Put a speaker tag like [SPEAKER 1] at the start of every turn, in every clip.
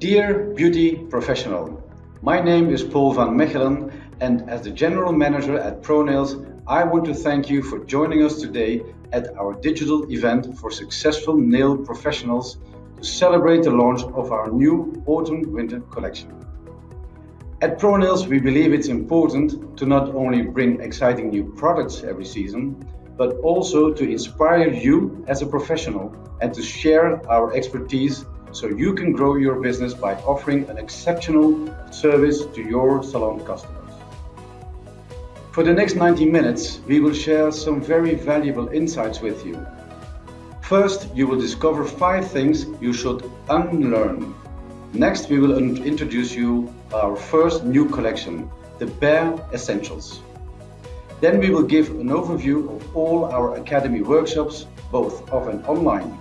[SPEAKER 1] Dear beauty professional, my name is Paul van Mechelen and as the General Manager at ProNails, I want to thank you for joining us today at our digital event for successful nail professionals to celebrate the launch of our new autumn-winter collection. At ProNails, we believe it's important to not only bring exciting new products every season, but also to inspire you as a professional and to share our expertise so you can grow your business by offering an exceptional service to your salon customers. For the next 90 minutes, we will share some very valuable insights with you. First, you will discover five things you should unlearn. Next, we will introduce you our first new collection, the Bare Essentials. Then we will give an overview of all our Academy workshops, both off and online.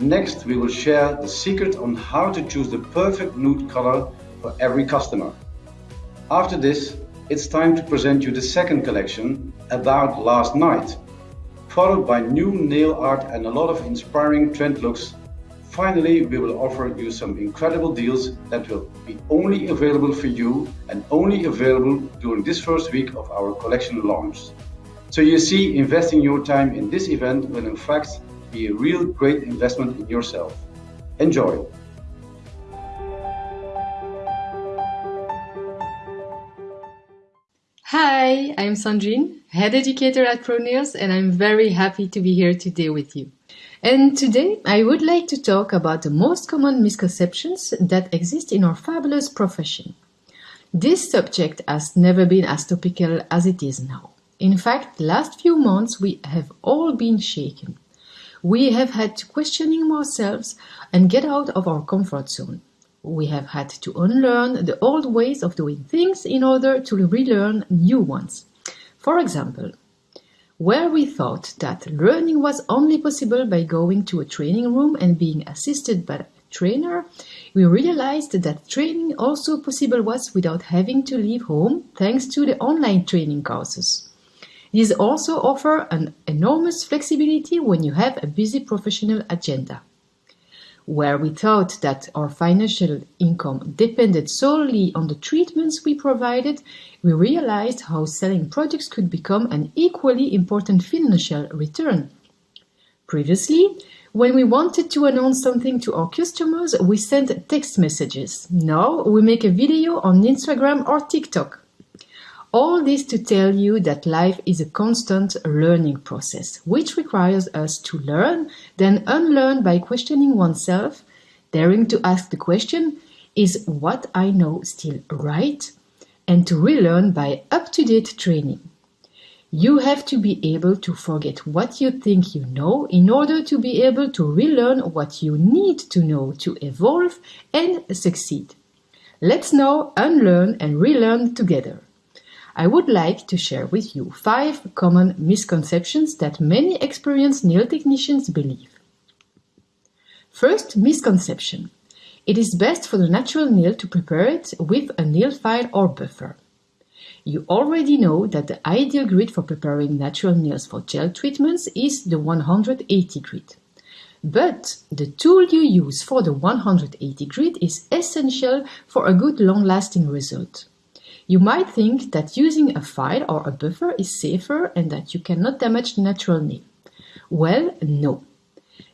[SPEAKER 1] Next, we will share the secret on how to choose the perfect nude color for every customer. After this, it's time to present you the second collection, About Last Night, followed by new nail art and a lot of inspiring trend looks. Finally, we will offer you some incredible deals that will be only available for you and only available during this first week of our collection launch. So you see, investing your time in this event will in fact be a real great investment in yourself. Enjoy!
[SPEAKER 2] Hi, I'm Sandrine, head educator at ProNails, and I'm very happy to be here today with you. And today I would like to talk about the most common misconceptions that exist in our fabulous profession. This subject has never been as topical as it is now. In fact, the last few months we have all been shaken we have had to questioning ourselves and get out of our comfort zone. We have had to unlearn the old ways of doing things in order to relearn new ones. For example, where we thought that learning was only possible by going to a training room and being assisted by a trainer, we realized that training also possible was without having to leave home thanks to the online training courses. These also offer an enormous flexibility when you have a busy professional agenda. Where we thought that our financial income depended solely on the treatments we provided, we realized how selling products could become an equally important financial return. Previously, when we wanted to announce something to our customers, we sent text messages. Now we make a video on Instagram or TikTok. All this to tell you that life is a constant learning process, which requires us to learn, then unlearn by questioning oneself, daring to ask the question, is what I know still right? And to relearn by up-to-date training. You have to be able to forget what you think you know in order to be able to relearn what you need to know to evolve and succeed. Let's now unlearn and relearn together. I would like to share with you five common misconceptions that many experienced nail technicians believe. First misconception. It is best for the natural nail to prepare it with a nail file or buffer. You already know that the ideal grit for preparing natural nails for gel treatments is the 180 grit. But the tool you use for the 180 grit is essential for a good long-lasting result. You might think that using a file or a buffer is safer and that you cannot damage the natural nail. Well, no.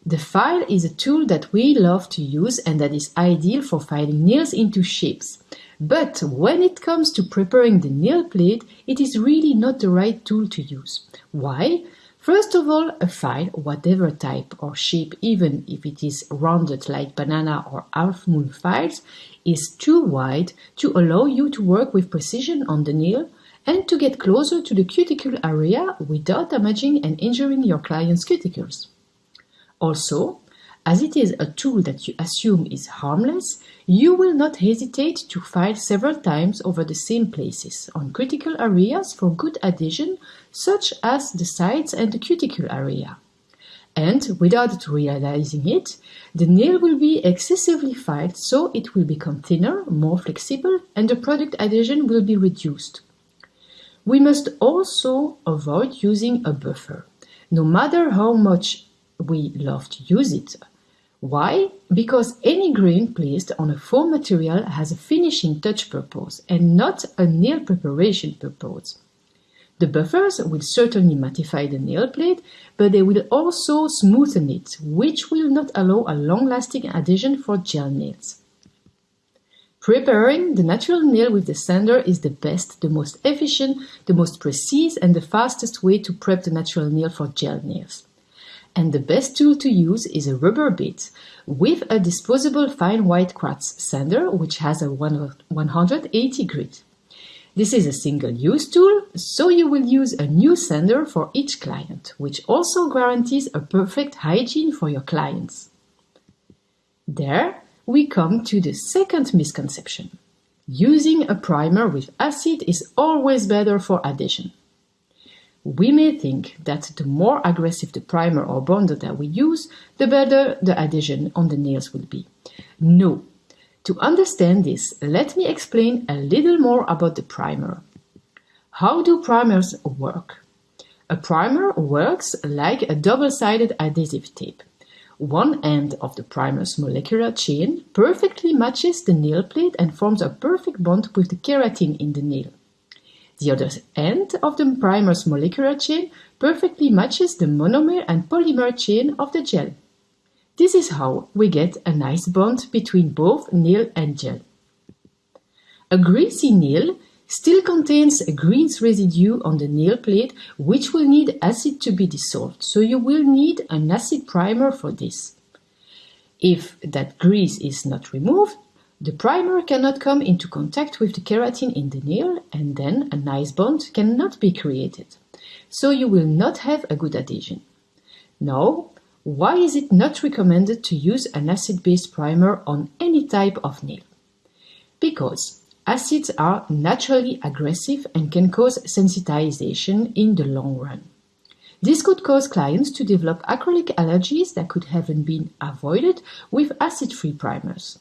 [SPEAKER 2] The file is a tool that we love to use and that is ideal for filing nails into shapes. But when it comes to preparing the nail plate, it is really not the right tool to use. Why? First of all, a file, whatever type or shape, even if it is rounded like banana or half moon files, is too wide to allow you to work with precision on the nail and to get closer to the cuticle area without damaging and injuring your client's cuticles. Also, as it is a tool that you assume is harmless, you will not hesitate to file several times over the same places on critical areas for good adhesion, such as the sides and the cuticle area. And without realizing it, the nail will be excessively filed so it will become thinner, more flexible, and the product adhesion will be reduced. We must also avoid using a buffer. No matter how much we love to use it, Why? Because any grain placed on a foam material has a finishing touch purpose and not a nail preparation purpose. The buffers will certainly mattify the nail plate, but they will also smoothen it, which will not allow a long-lasting adhesion for gel nails. Preparing the natural nail with the sander is the best, the most efficient, the most precise and the fastest way to prep the natural nail for gel nails. And the best tool to use is a rubber bit with a disposable fine white quartz sander which has a 180 grit. This is a single-use tool, so you will use a new sander for each client, which also guarantees a perfect hygiene for your clients. There, we come to the second misconception. Using a primer with acid is always better for adhesion. We may think that the more aggressive the primer or bonder that we use, the better the adhesion on the nails will be. No. To understand this, let me explain a little more about the primer. How do primers work? A primer works like a double-sided adhesive tape. One end of the primer's molecular chain perfectly matches the nail plate and forms a perfect bond with the keratin in the nail. The other end of the primer's molecular chain perfectly matches the monomer and polymer chain of the gel. This is how we get a nice bond between both nail and gel. A greasy nail still contains a grease residue on the nail plate which will need acid to be dissolved, so you will need an acid primer for this. If that grease is not removed, the primer cannot come into contact with the keratin in the nail and then a nice bond cannot be created. So you will not have a good adhesion. Now, why is it not recommended to use an acid-based primer on any type of nail? Because Acids are naturally aggressive and can cause sensitization in the long run. This could cause clients to develop acrylic allergies that could have been avoided with acid-free primers.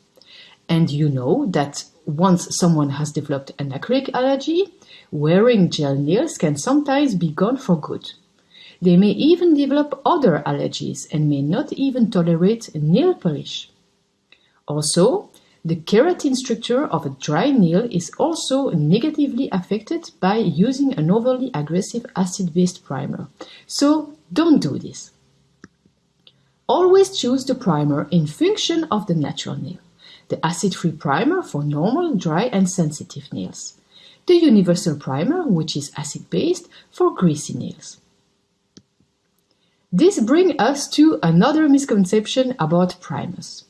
[SPEAKER 2] And you know that once someone has developed an acrylic allergy, wearing gel nails can sometimes be gone for good. They may even develop other allergies and may not even tolerate nail polish. Also, the keratin structure of a dry nail is also negatively affected by using an overly aggressive acid-based primer. So don't do this. Always choose the primer in function of the natural nail. The acid-free primer for normal, dry and sensitive nails. The universal primer, which is acid-based, for greasy nails. This brings us to another misconception about primers.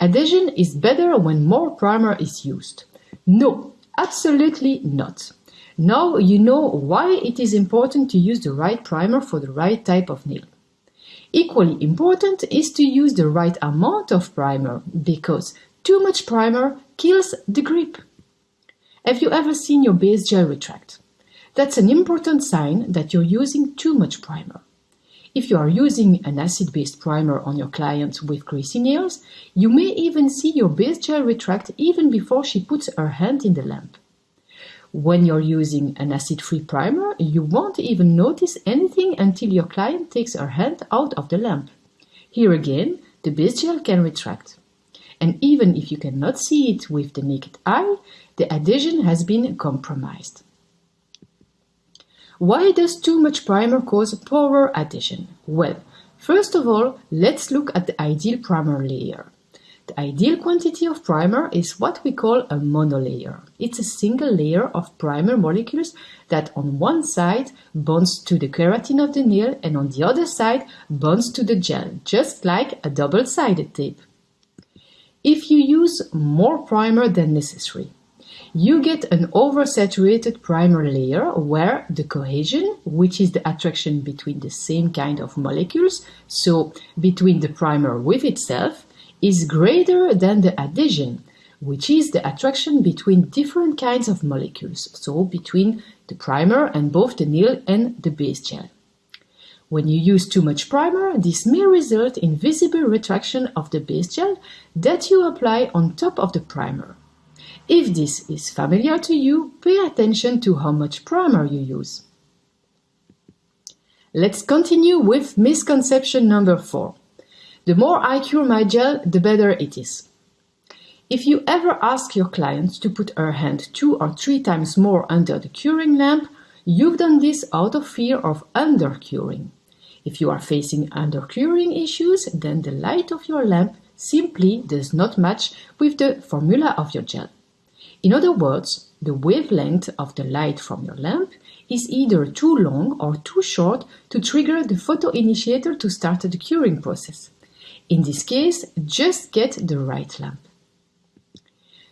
[SPEAKER 2] Adhesion is better when more primer is used. No, absolutely not. Now you know why it is important to use the right primer for the right type of nail. Equally important is to use the right amount of primer because too much primer kills the grip. Have you ever seen your base gel retract? That's an important sign that you're using too much primer. If you are using an acid-based primer on your client with greasy nails, you may even see your base gel retract even before she puts her hand in the lamp. When you're using an acid-free primer, you won't even notice anything until your client takes her hand out of the lamp. Here again, the base gel can retract. And even if you cannot see it with the naked eye, the adhesion has been compromised. Why does too much primer cause poor adhesion? Well, first of all, let's look at the ideal primer layer. The ideal quantity of primer is what we call a monolayer. It's a single layer of primer molecules that on one side bonds to the keratin of the nail and on the other side bonds to the gel, just like a double-sided tape. If you use more primer than necessary, you get an oversaturated primer layer where the cohesion, which is the attraction between the same kind of molecules, so between the primer with itself, is greater than the adhesion, which is the attraction between different kinds of molecules, so between the primer and both the nail and the base gel. When you use too much primer, this may result in visible retraction of the base gel that you apply on top of the primer. If this is familiar to you, pay attention to how much primer you use. Let's continue with misconception number four. The more I cure my gel, the better it is. If you ever ask your client to put her hand two or three times more under the curing lamp, you've done this out of fear of undercuring. If you are facing undercuring issues, then the light of your lamp simply does not match with the formula of your gel. In other words, the wavelength of the light from your lamp is either too long or too short to trigger the photoinitiator to start the curing process. In this case, just get the right lamp.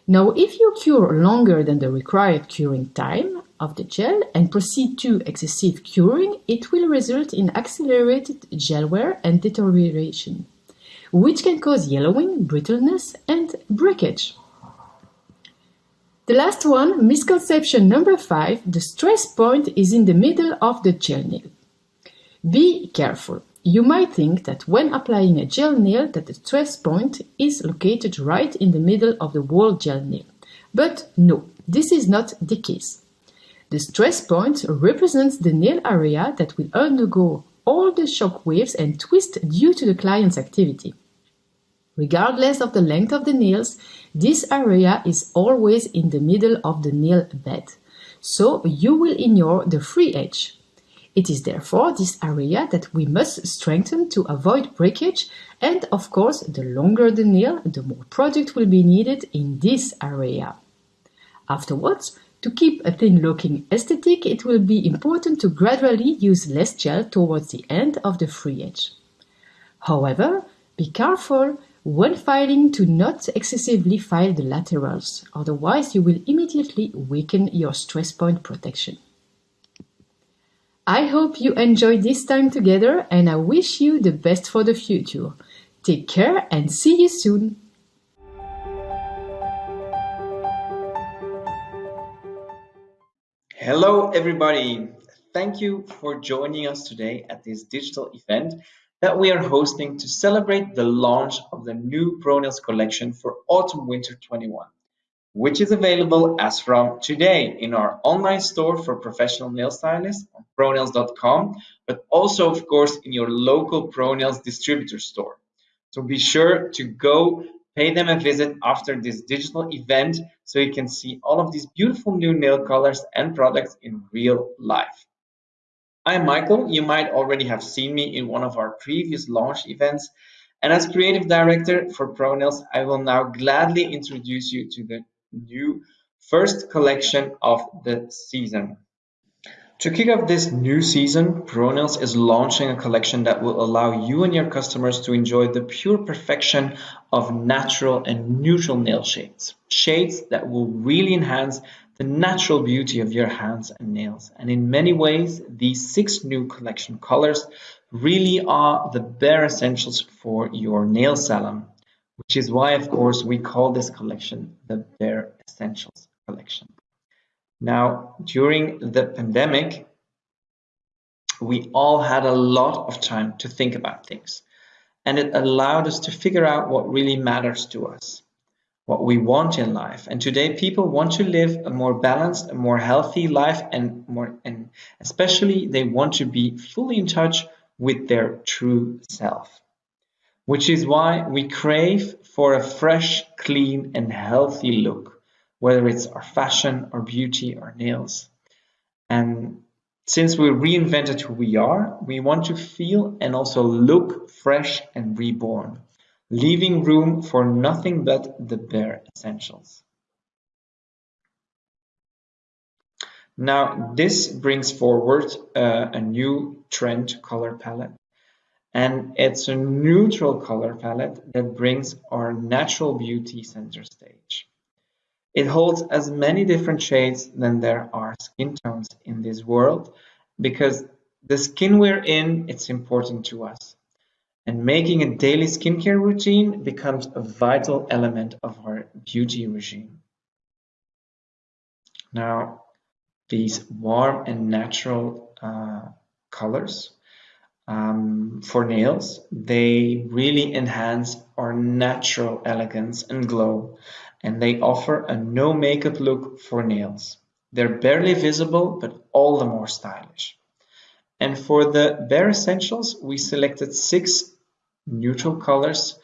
[SPEAKER 2] Now, if you cure longer than the required curing time of the gel and proceed to excessive curing, it will result in accelerated gel wear and deterioration, which can cause yellowing, brittleness, and breakage. The last one, misconception number five, the stress point is in the middle of the gel nail. Be careful. You might think that when applying a gel nail that the stress point is located right in the middle of the whole gel nail. But no, this is not the case. The stress point represents the nail area that will undergo all the shock waves and twist due to the client's activity. Regardless of the length of the nails, this area is always in the middle of the nail bed, so you will ignore the free edge. It is therefore this area that we must strengthen to avoid breakage and of course the longer the nail, the more product will be needed in this area. Afterwards, to keep a thin looking aesthetic, it will be important to gradually use less gel towards the end of the free edge. However, be careful when filing to not excessively file the laterals, otherwise you will immediately weaken your stress point protection. I hope you enjoyed this time together and I wish you the best for the future. Take care and see you soon.
[SPEAKER 3] Hello everybody. Thank you for joining us today at this digital event that we are hosting to celebrate the launch of the new ProNails collection for Autumn Winter 21 which is available as from today in our online store for professional nail stylists on pronails.com, but also, of course, in your local ProNails distributor store. So be sure to go pay them a visit after this digital event so you can see all of these beautiful new nail colors and products in real life. I'm Michael. You might already have seen me in one of our previous launch events. And as creative director for ProNails, I will now gladly introduce you to the new first collection of the season. To kick off this new season, ProNails is launching a collection that will allow you and your customers to enjoy the pure perfection of natural and neutral nail shades. Shades that will really enhance the natural beauty of your hands and nails. And in many ways, these six new collection colors really are the bare essentials for your nail salon which is why, of course, we call this collection the Bare Essentials collection. Now, during the pandemic, we all had a lot of time to think about things, and it allowed us to figure out what really matters to us, what we want in life. And today, people want to live a more balanced, a more healthy life, and more, and especially they want to be fully in touch with their true self which is why we crave for a fresh, clean, and healthy look, whether it's our fashion, our beauty, our nails. And since we reinvented who we are, we want to feel and also look fresh and reborn, leaving room for nothing but the bare essentials. Now, this brings forward uh, a new trend color palette and it's a neutral color palette that brings our natural beauty center stage. It holds as many different shades than there are skin tones in this world because the skin we're in, it's important to us. And making a daily skincare routine becomes a vital element of our beauty regime. Now, these warm and natural uh, colors um, for nails. They really enhance our natural elegance and glow, and they offer a no makeup look for nails. They're barely visible, but all the more stylish. And for the bare essentials, we selected six neutral colors,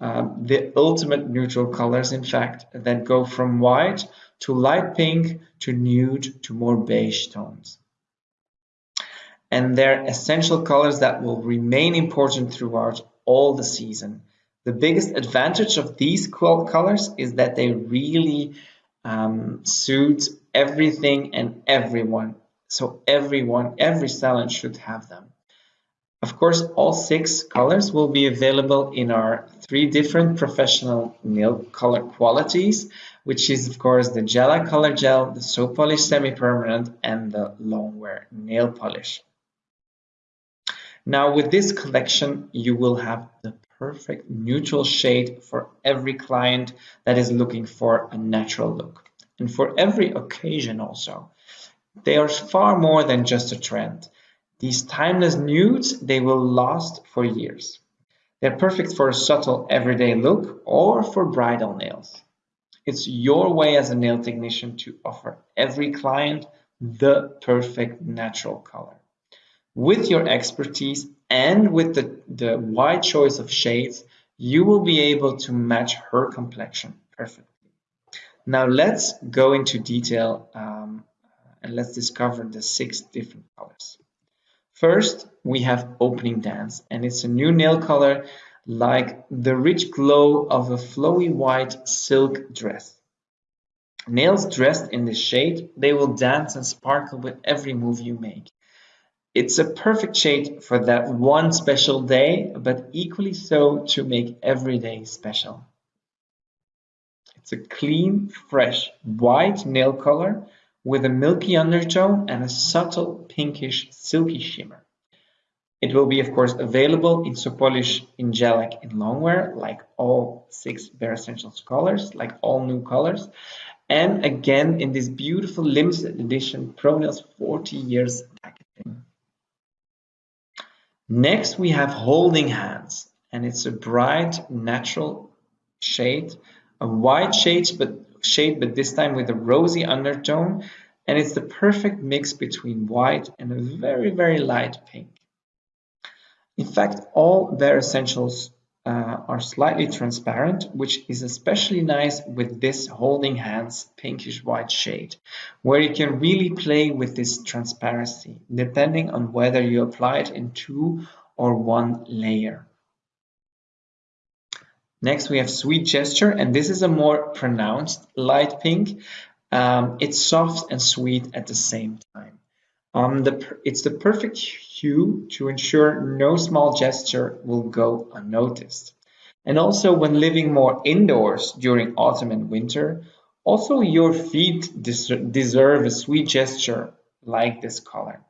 [SPEAKER 3] um, the ultimate neutral colors, in fact, that go from white to light pink to nude to more beige tones. And they're essential colors that will remain important throughout all the season. The biggest advantage of these colors is that they really um, suit everything and everyone. So everyone, every salon should have them. Of course, all six colors will be available in our three different professional nail color qualities, which is of course the Gelac Color Gel, the Sopolish Semi-Permanent, and the Long Wear Nail Polish. Now with this collection, you will have the perfect neutral shade for every client that is looking for a natural look. And for every occasion also. They are far more than just a trend. These timeless nudes, they will last for years. They're perfect for a subtle everyday look or for bridal nails. It's your way as a nail technician to offer every client the perfect natural color. With your expertise and with the, the wide choice of shades, you will be able to match her complexion perfectly. Now let's go into detail um, and let's discover the six different colors. First, we have Opening Dance, and it's a new nail color like the rich glow of a flowy white silk dress. Nails dressed in this shade, they will dance and sparkle with every move you make. It's a perfect shade for that one special day, but equally so to make every day special. It's a clean, fresh, white nail color with a milky undertone and a subtle pinkish silky shimmer. It will be of course available in Sopolish Angelic in longwear like all six Bare Essentials colors, like all new colors. And again in this beautiful limited edition ProNails 40 years packaging. Next we have Holding Hands and it's a bright natural shade, a white shade but shade, but this time with a rosy undertone. And it's the perfect mix between white and a very, very light pink. In fact, all Bare Essentials uh, are slightly transparent, which is especially nice with this Holding Hands pinkish white shade, where you can really play with this transparency, depending on whether you apply it in two or one layer. Next, we have Sweet Gesture, and this is a more pronounced light pink. Um, it's soft and sweet at the same time. Um, the, it's the perfect hue to ensure no small gesture will go unnoticed. And also when living more indoors during autumn and winter, also your feet des deserve a sweet gesture like this color.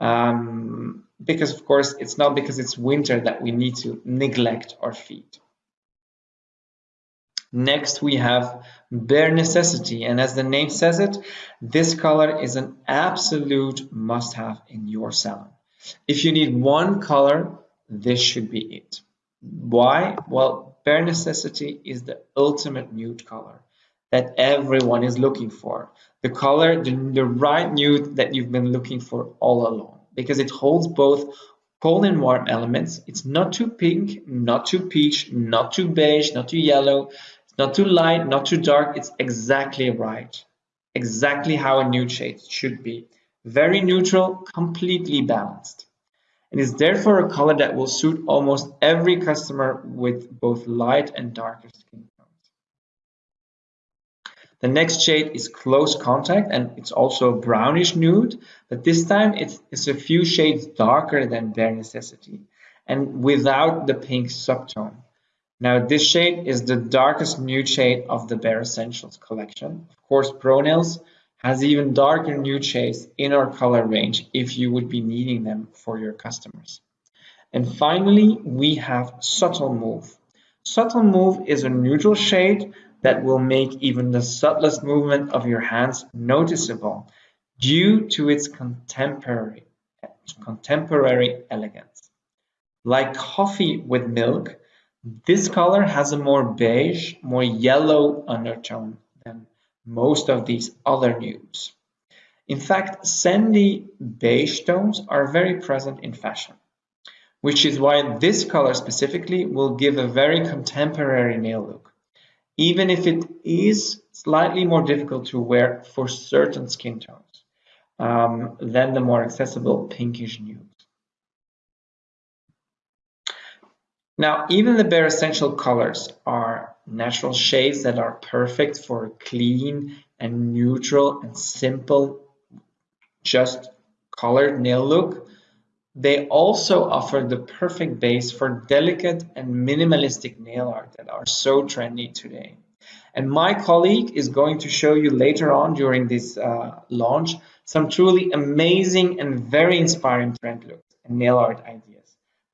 [SPEAKER 3] Um, because of course, it's not because it's winter that we need to neglect our feet. Next, we have Bare Necessity, and as the name says it, this color is an absolute must-have in your salon. If you need one color, this should be it. Why? Well, Bare Necessity is the ultimate nude color that everyone is looking for. The color, the, the right nude that you've been looking for all along, because it holds both cold and warm elements. It's not too pink, not too peach, not too beige, not too yellow. It's not too light, not too dark. It's exactly right. Exactly how a nude shade should be. Very neutral, completely balanced. And is therefore a color that will suit almost every customer with both light and darker skin tones. The next shade is Close Contact and it's also a brownish nude, but this time it's a few shades darker than Bare Necessity and without the pink subtone. Now this shade is the darkest nude shade of the Bare Essentials collection. Of course, ProNails has even darker nude shades in our color range if you would be needing them for your customers. And finally, we have Subtle Move. Subtle Move is a neutral shade that will make even the subtlest movement of your hands noticeable due to its contemporary, contemporary elegance. Like coffee with milk, this color has a more beige, more yellow undertone than most of these other nudes. In fact, sandy beige tones are very present in fashion. which is why this color specifically will give a very contemporary nail look, even if it is slightly more difficult to wear for certain skin tones um, than the more accessible pinkish nude. Now, even the bare essential colors are natural shades that are perfect for a clean and neutral and simple, just colored nail look. They also offer the perfect base for delicate and minimalistic nail art that are so trendy today. And my colleague is going to show you later on during this uh, launch some truly amazing and very inspiring trend looks and nail art ideas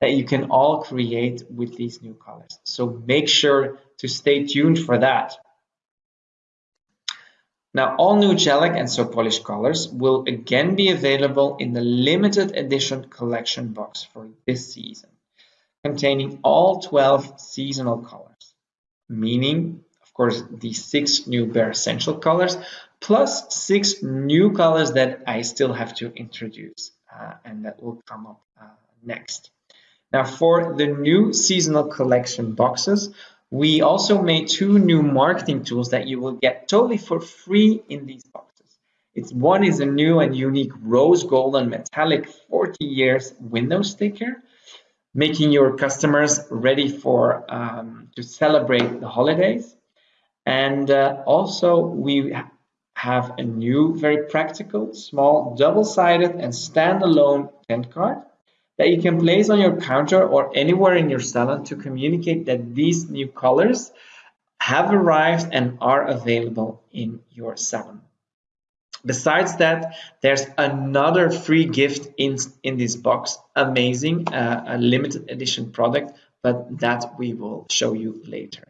[SPEAKER 3] that you can all create with these new colors. So make sure to stay tuned for that. Now, all new Gelac and So Polish colors will again be available in the limited edition collection box for this season, containing all 12 seasonal colors, meaning, of course, the six new Bare Essential colors, plus six new colors that I still have to introduce uh, and that will come up uh, next. Now for the new seasonal collection boxes, we also made two new marketing tools that you will get totally for free in these boxes. It's one is a new and unique rose gold and metallic 40 years window sticker, making your customers ready for um, to celebrate the holidays. And uh, also we have a new, very practical, small, double-sided and standalone tent card that you can place on your counter or anywhere in your salon to communicate that these new colors have arrived and are available in your salon. Besides that, there's another free gift in, in this box, amazing, uh, a limited edition product, but that we will show you later.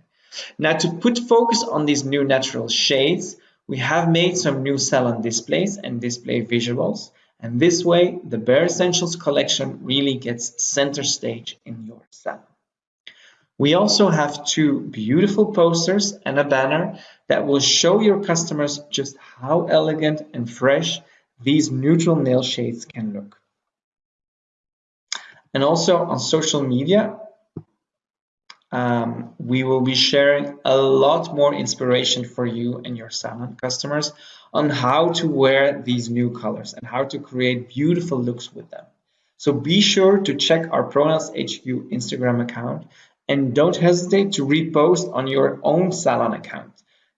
[SPEAKER 3] Now to put focus on these new natural shades, we have made some new salon displays and display visuals and this way, the Bare Essentials collection really gets center stage in your salon. We also have two beautiful posters and a banner that will show your customers just how elegant and fresh these neutral nail shades can look. And also on social media, um, we will be sharing a lot more inspiration for you and your salon customers on how to wear these new colors and how to create beautiful looks with them. So be sure to check our ProNails HQ Instagram account and don't hesitate to repost on your own salon account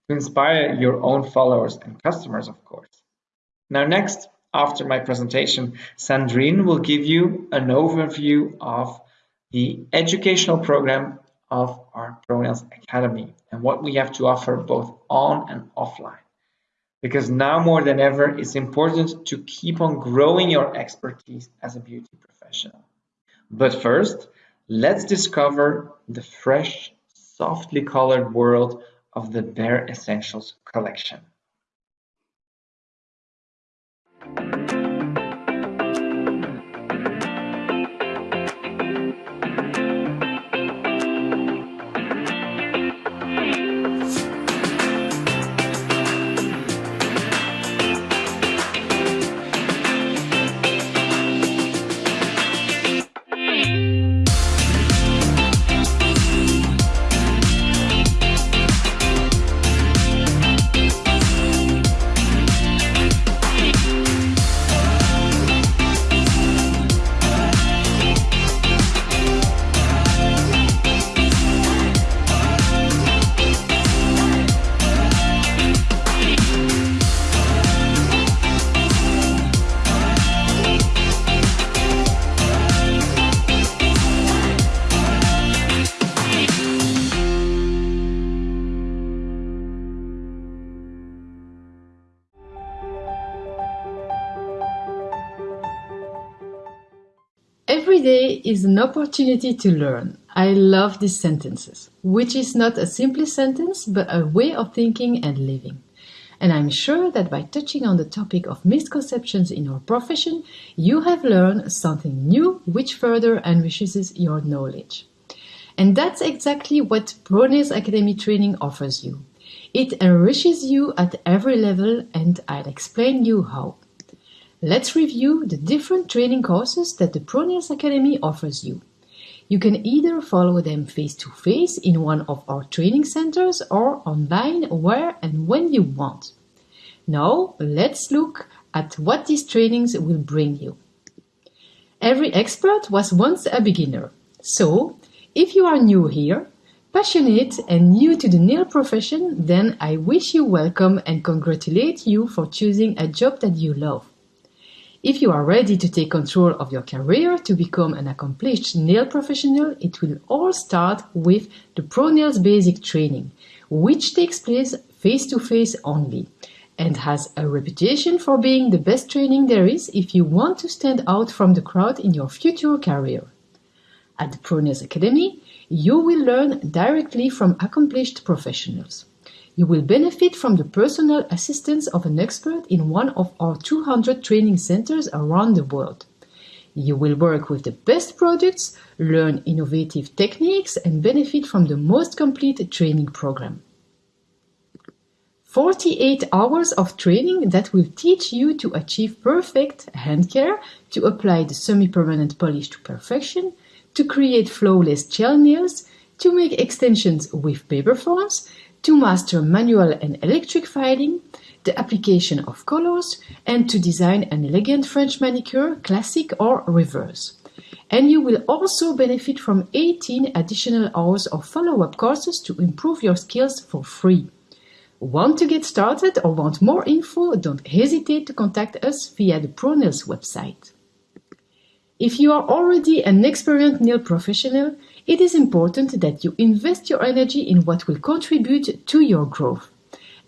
[SPEAKER 3] to inspire your own followers and customers, of course. Now next, after my presentation, Sandrine will give you an overview of the educational program of our ProNails Academy and what we have to offer both on and offline. Because now more than ever, it's important to keep on growing your expertise as a beauty professional. But first, let's discover the fresh, softly colored world of the Bare Essentials collection.
[SPEAKER 2] Is an opportunity to learn. I love these sentences, which is not a simple sentence, but a way of thinking and living. And I'm sure that by touching on the topic of misconceptions in your profession, you have learned something new which further enriches your knowledge. And that's exactly what ProNails Academy training offers you. It enriches you at every level and I'll explain you how. Let's review the different training courses that the ProNails Academy offers you. You can either follow them face to face in one of our training centers or online where and when you want. Now, let's look at what these trainings will bring you. Every expert was once a beginner. So, if you are new here, passionate and new to the nail profession, then I wish you welcome and congratulate you for choosing a job that you love. If you are ready to take control of your career to become an accomplished nail professional, it will all start with the ProNails Basic Training, which takes place face to face only and has a reputation for being the best training there is if you want to stand out from the crowd in your future career. At the ProNails Academy, you will learn directly from accomplished professionals. You will benefit from the personal assistance of an expert in one of our 200 training centers around the world. You will work with the best products, learn innovative techniques, and benefit from the most complete training program. 48 hours of training that will teach you to achieve perfect hand care, to apply the semi-permanent polish to perfection, to create flawless gel nails, to make extensions with paper forms, to master manual and electric filing, the application of colors, and to design an elegant French manicure, classic or reverse. And you will also benefit from 18 additional hours of follow-up courses to improve your skills for free. Want to get started or want more info? Don't hesitate to contact us via the ProNails website. If you are already an experienced nail professional, it is important that you invest your energy in what will contribute to your growth.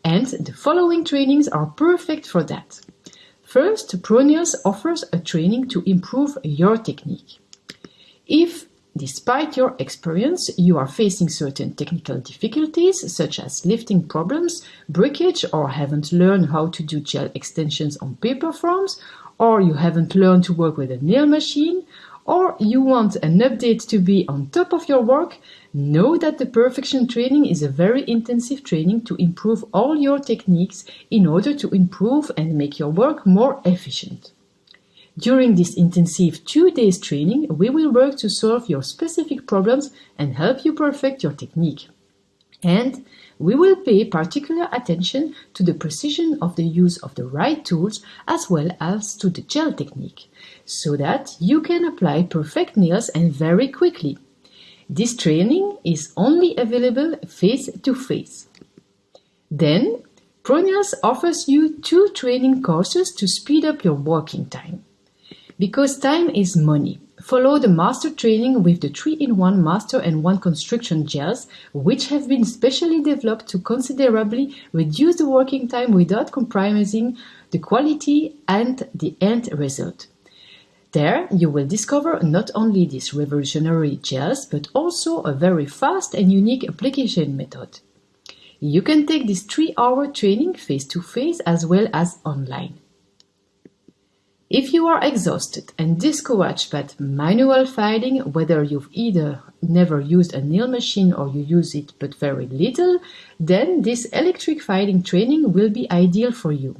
[SPEAKER 2] And the following trainings are perfect for that. First, ProNails offers a training to improve your technique. If, despite your experience, you are facing certain technical difficulties, such as lifting problems, breakage, or haven't learned how to do gel extensions on paper forms, or you haven't learned to work with a nail machine, or you want an update to be on top of your work, know that the Perfection training is a very intensive training to improve all your techniques in order to improve and make your work more efficient. During this intensive two days training, we will work to solve your specific problems and help you perfect your technique. And we will pay particular attention to the precision of the use of the right tools as well as to the gel technique, so that you can apply perfect nails and very quickly. This training is only available face to face. Then, ProNails offers you two training courses to speed up your working time. Because time is money, Follow the master training with the 3-in-1 master and 1 construction gels, which have been specially developed to considerably reduce the working time without compromising the quality and the end result. There, you will discover not only this revolutionary gels, but also a very fast and unique application method. You can take this 3-hour training face-to-face -face as well as online. If you are exhausted and discouraged by manual filing, whether you've either never used a nail machine or you use it but very little, then this electric filing training will be ideal for you.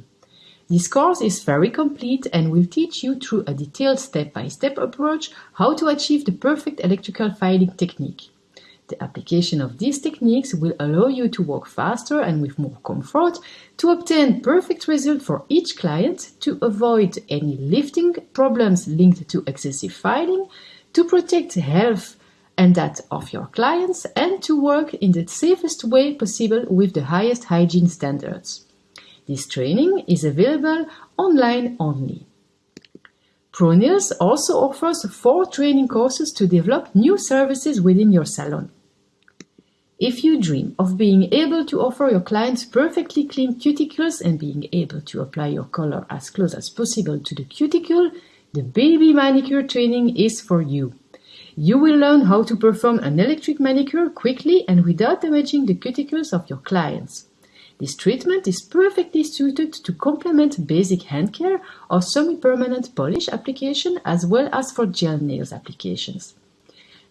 [SPEAKER 2] This course is very complete and will teach you through a detailed step-by-step -step approach how to achieve the perfect electrical filing technique. The application of these techniques will allow you to work faster and with more comfort, to obtain perfect result for each client, to avoid any lifting problems linked to excessive filing, to protect health and that of your clients, and to work in the safest way possible with the highest hygiene standards. This training is available online only. ProNails also offers four training courses to develop new services within your salon. If you dream of being able to offer your clients perfectly clean cuticles and being able to apply your color as close as possible to the cuticle, the baby manicure training is for you. You will learn how to perform an electric manicure quickly and without damaging the cuticles of your clients. This treatment is perfectly suited to complement basic hand care or semi-permanent polish application as well as for gel nails applications.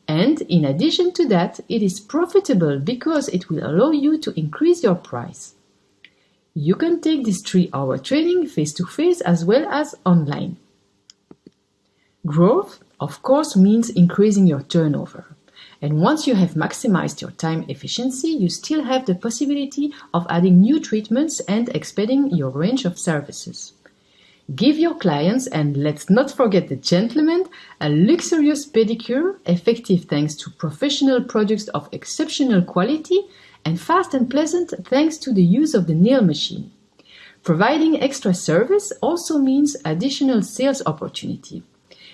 [SPEAKER 2] And in addition to that, it is profitable because it will allow you to increase your price. You can take this 3-hour training face-to-face -face as well as online. Growth, of course, means increasing your turnover. And once you have maximized your time efficiency, you still have the possibility of adding new treatments and expanding your range of services. Give your clients, and let's not forget the gentlemen, a luxurious pedicure, effective thanks to professional products of exceptional quality, and fast and pleasant thanks to the use of the nail machine. Providing extra service also means additional sales opportunity.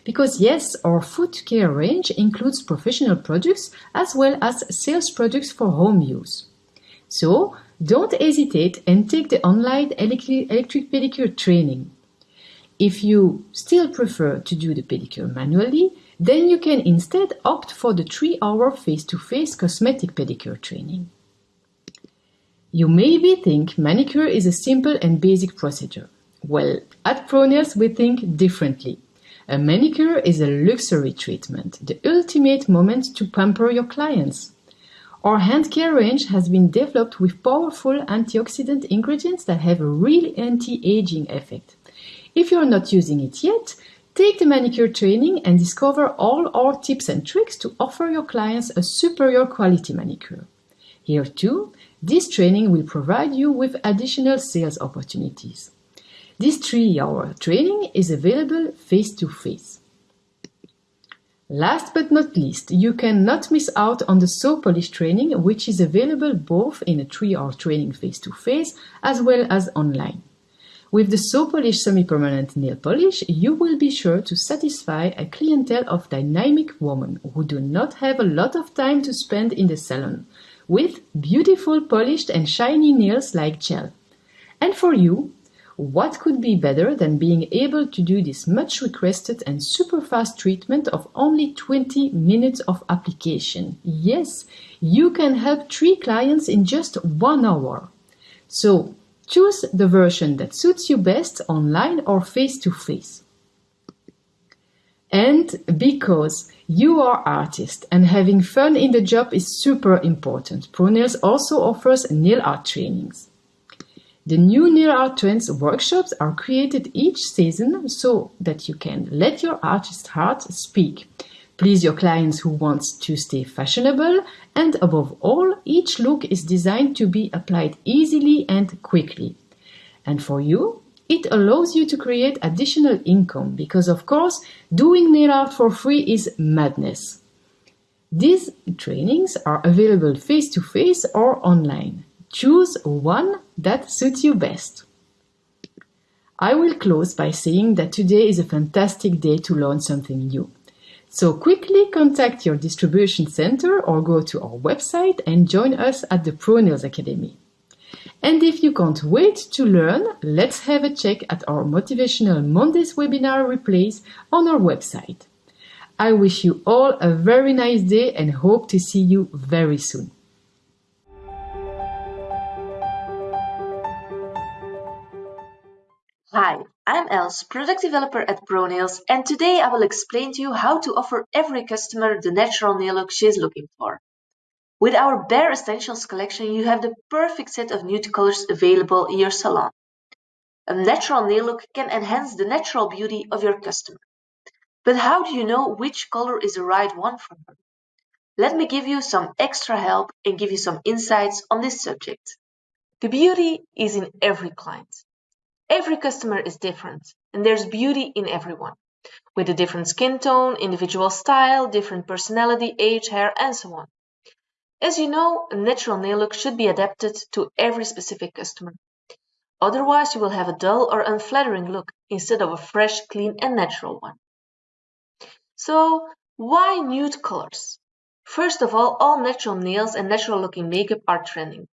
[SPEAKER 2] Because yes, our foot care range includes professional products as well as sales products for home use. So don't hesitate and take the online electric pedicure training. If you still prefer to do the pedicure manually, then you can instead opt for the 3-hour face-to-face cosmetic pedicure training. You maybe think manicure is a simple and basic procedure. Well, at ProNails we think differently. A manicure is a luxury treatment, the ultimate moment to pamper your clients. Our hand care range has been developed with powerful antioxidant ingredients that have a real anti-aging effect. If you're not using it yet, take the manicure training and discover all our tips and tricks to offer your clients a superior quality manicure. Here too, this training will provide you with additional sales opportunities. This three-hour training is available face-to-face. Last but not least, you cannot miss out on the Sopolish training, which is available both in a three-hour training face-to-face as well as online. With the Sopolish semi-permanent nail polish, you will be sure to satisfy a clientele of dynamic women who do not have a lot of time to spend in the salon, with beautiful polished and shiny nails like gel. And for you, what could be better than being able to do this much requested and super fast treatment of only 20 minutes of application? Yes, you can help three clients in just one hour. So choose the version that suits you best online or face to face. And because you are artist and having fun in the job is super important, ProNails also offers nail art trainings. The new Nail Art Trends workshops are created each season so that you can let your artist heart speak. Please your clients who want to stay fashionable and above all, each look is designed to be applied easily and quickly. And for you, it allows you to create additional income because of course, doing nail art for free is madness. These trainings are available face-to-face -face or online. Choose one that suits you best. I will close by saying that today is a fantastic day to learn something new. So quickly contact your distribution center or go to our website and join us at the ProNails Academy. And if you can't wait to learn, let's have a check at our motivational Mondays webinar replays on our website. I wish you all a very nice day and hope to see you very soon.
[SPEAKER 4] Hi, I'm Els, product developer at ProNails, and today I will explain to you how to offer every customer the natural nail look she's looking for. With our Bare Essentials collection, you have the perfect set of nude colors available in your salon. A natural nail look can enhance the natural beauty of your customer. But how do you know which color is the right one for her? Let me give you some extra help and give you some insights on this subject. The beauty is in every client. Every customer is different, and there's beauty in everyone, with a different skin tone, individual style, different personality, age, hair, and so on. As you know, a natural nail look should be adapted to every specific customer. Otherwise, you will have a dull or unflattering look instead of a fresh, clean, and natural one. So, why nude colors? First of all, all natural nails and natural looking makeup are trending.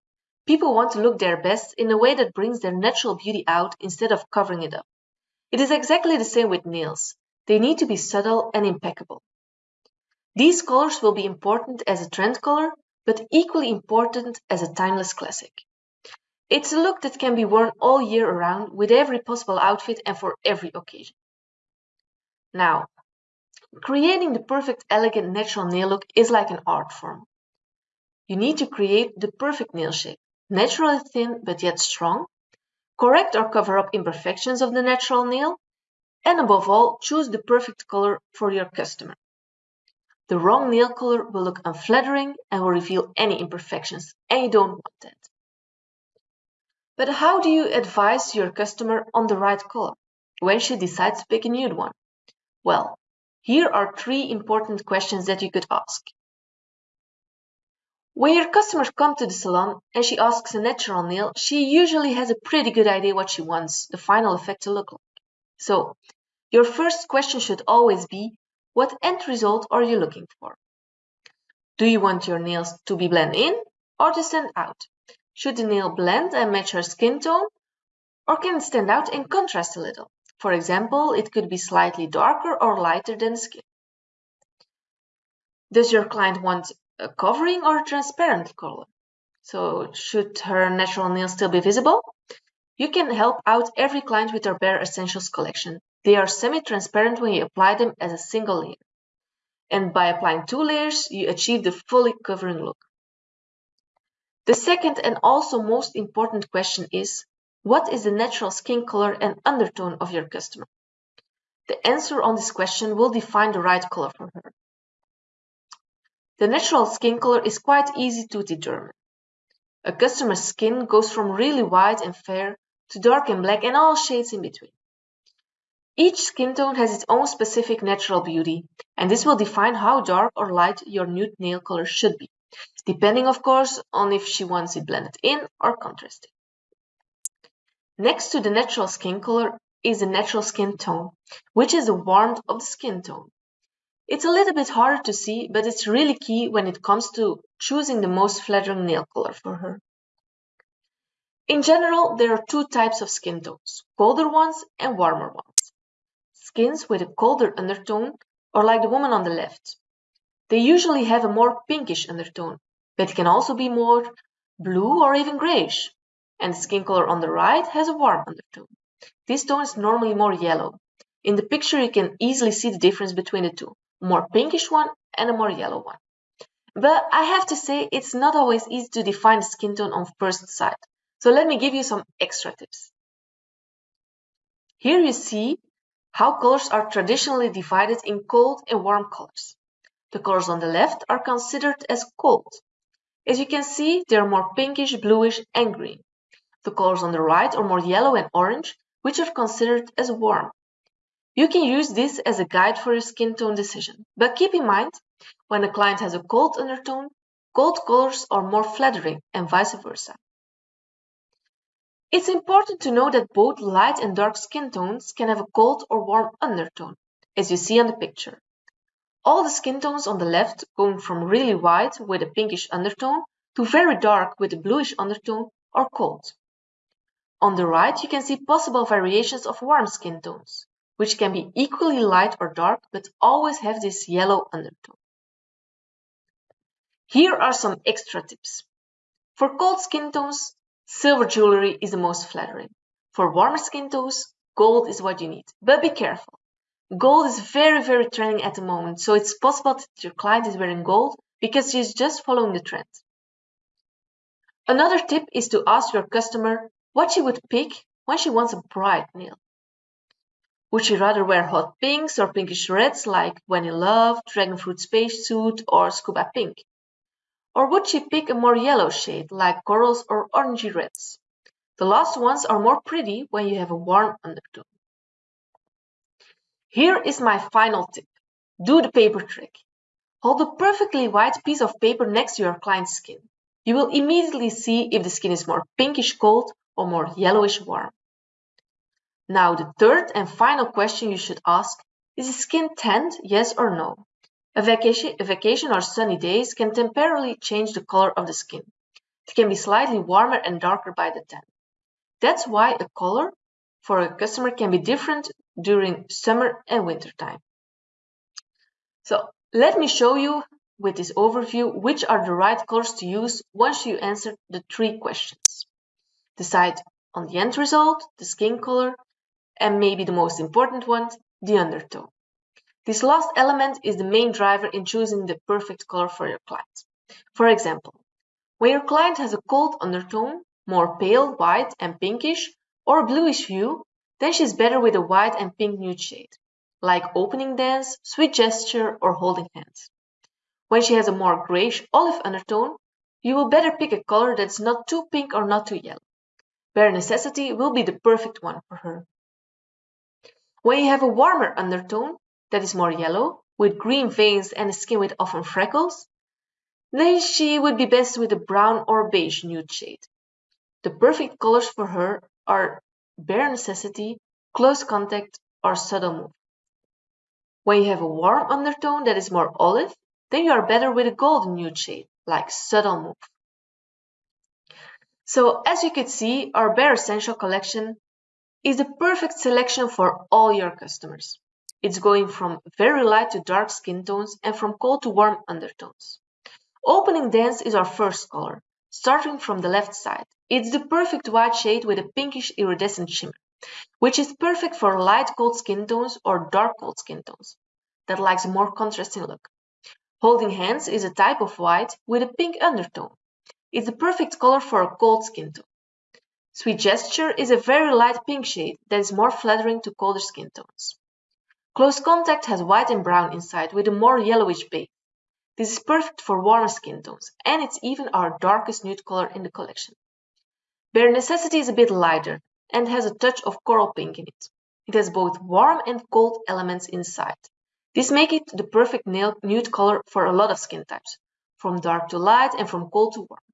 [SPEAKER 4] People want to look their best in a way that brings their natural beauty out instead of covering it up. It is exactly the same with nails. They need to be subtle and impeccable. These colors will be important as a trend color, but equally important as a timeless classic. It's a look that can be worn all year around with every possible outfit and for every occasion. Now, creating the perfect elegant natural nail look is like an art form. You need to create the perfect nail shape naturally thin but yet strong, correct or cover up imperfections of the natural nail, And above all, choose the perfect color for your customer. The wrong nail color will look unflattering and will reveal any imperfections, and you don't want that. But how do you advise your customer on the right color when she decides to pick a nude one? Well, here are three important questions that you could ask. When your customer comes to the salon and she asks a natural nail, she usually has a pretty good idea what she wants the final effect to look like. So, your first question should always be, what end result are you looking for? Do you want your nails to be blend in or to stand out? Should the nail blend and match her skin tone? Or can it stand out and contrast a little? For example, it could be slightly darker or lighter than skin. Does your client want a covering or transparent color. So should her natural nails still be visible? You can help out every client with our Bare Essentials collection. They are semi-transparent when you apply them as a single layer. And by applying two layers, you achieve the fully covering look. The second and also most important question is, what is the natural skin color and undertone of your customer? The answer on this question will define the right color for her. The natural skin color is quite easy to determine. A customer's skin goes from really white and fair to dark and black and all shades in between. Each skin tone has its own specific natural beauty, and this will define how dark or light your nude nail color should be, depending of course on if she wants it blended in or contrasted. Next to the natural skin color is the natural skin tone, which is the warmth of the skin tone. It's a little bit harder to see, but it's really key when it comes to choosing the most flattering nail color for her. In general, there are two types of skin tones, colder ones and warmer ones. Skins with a colder undertone are like the woman on the left. They usually have a more pinkish undertone, but can also be more blue or even grayish. And the skin color on the right has a warm undertone. This tone is normally more yellow. In the picture, you can easily see the difference between the two more pinkish one and a more yellow one. But I have to say it's not always easy to define skin tone on first sight. So let me give you some extra tips. Here you see how colors are traditionally divided in cold and warm colors. The colors on the left are considered as cold. As you can see, they are more pinkish, bluish, and green. The colors on the right are more yellow and orange, which are considered as warm. You can use this as a guide for your skin tone decision, but keep in mind, when a client has a cold undertone, cold colors are more flattering and vice versa. It's important to know that both light and dark skin tones can have a cold or warm undertone, as you see on the picture. All the skin tones on the left going from really white with a pinkish undertone to very dark with a bluish undertone are cold. On the right you can see possible variations of warm skin tones which can be equally light or dark but always have this yellow undertone. Here are some extra tips. For cold skin tones, silver jewelry is the most flattering. For warmer skin tones, gold is what you need. But be careful. Gold is very, very trending at the moment, so it's possible that your client is wearing gold because she's just following the trend. Another tip is to ask your customer what she would pick when she wants a bright nail. Would she rather wear hot pinks or pinkish reds like When in Love, Dragonfruit Spacesuit, or Scuba Pink? Or would she pick a more yellow shade like corals or orangey reds? The last ones are more pretty when you have a warm undertone. Here is my final tip. Do the paper trick. Hold a perfectly white piece of paper next to your client's skin. You will immediately see if the skin is more pinkish cold or more yellowish warm. Now the third and final question you should ask is skin tanned, yes or no? A vacation, a vacation or sunny days can temporarily change the color of the skin. It can be slightly warmer and darker by the tan. That's why a color for a customer can be different during summer and winter time. So let me show you with this overview which are the right colors to use once you answer the three questions. Decide on the end result, the skin color, and maybe the most important one, the undertone. This last element is the main driver in choosing the perfect color for your client. For example, when your client has a cold undertone, more pale white and pinkish, or bluish hue, then she's better with a white and pink nude shade, like opening dance, sweet gesture, or holding hands. When she has a more grayish olive undertone, you will better pick a color that's not too pink or not too yellow. Bare Necessity will be the perfect one for her. When you have a warmer undertone that is more yellow, with green veins and a skin with often freckles, then she would be best with a brown or beige nude shade. The perfect colors for her are bare necessity, close contact, or subtle move. When you have a warm undertone that is more olive, then you are better with a golden nude shade, like subtle move. So as you can see, our Bare Essential collection is the perfect selection for all your customers. It's going from very light to dark skin tones and from cold to warm undertones. Opening Dance is our first color, starting from the left side. It's the perfect white shade with a pinkish iridescent shimmer, which is perfect for light cold skin tones or dark cold skin tones that likes a more contrasting look. Holding Hands is a type of white with a pink undertone. It's the perfect color for a cold skin tone. Sweet Gesture is a very light pink shade that is more flattering to colder skin tones. Close Contact has white and brown inside with a more yellowish base. This is perfect for warmer skin tones, and it's even our darkest nude color in the collection. Bare Necessity is a bit lighter and has a touch of coral pink in it. It has both warm and cold elements inside. This makes it the perfect nude color for a lot of skin types, from dark to light and from cold to warm.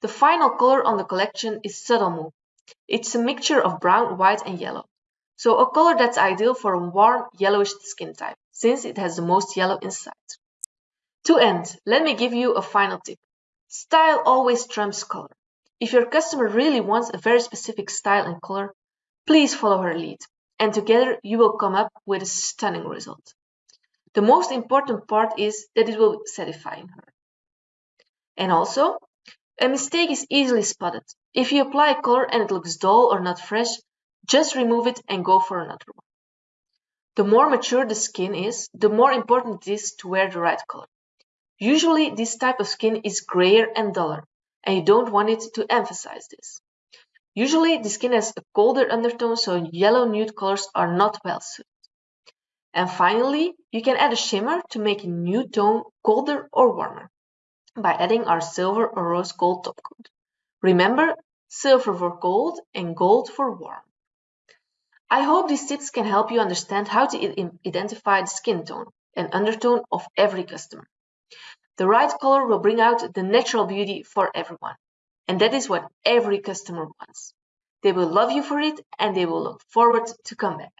[SPEAKER 4] The final color on the collection is Subtle Move. It's a mixture of brown, white and yellow. So a color that's ideal for a warm yellowish skin type, since it has the most yellow inside. To end, let me give you a final tip. Style always trumps color. If your customer really wants a very specific style and color, please follow her lead, and together you will come up with a stunning result. The most important part is that it will satisfy her. And also, a mistake is easily spotted. If you apply a color and it looks dull or not fresh, just remove it and go for another one. The more mature the skin is, the more important it is to wear the right color. Usually this type of skin is grayer and duller, and you don't want it to emphasize this. Usually the skin has a colder undertone, so yellow nude colors are not well suited. And finally, you can add a shimmer to make a nude tone colder or warmer by adding our silver or rose gold top coat. Remember, silver for cold and gold for warm. I hope these tips can help you understand how to identify the skin tone and undertone of every customer. The right color will bring out the natural beauty for everyone. And that is what every customer wants. They will love you for it and they will look forward to come back.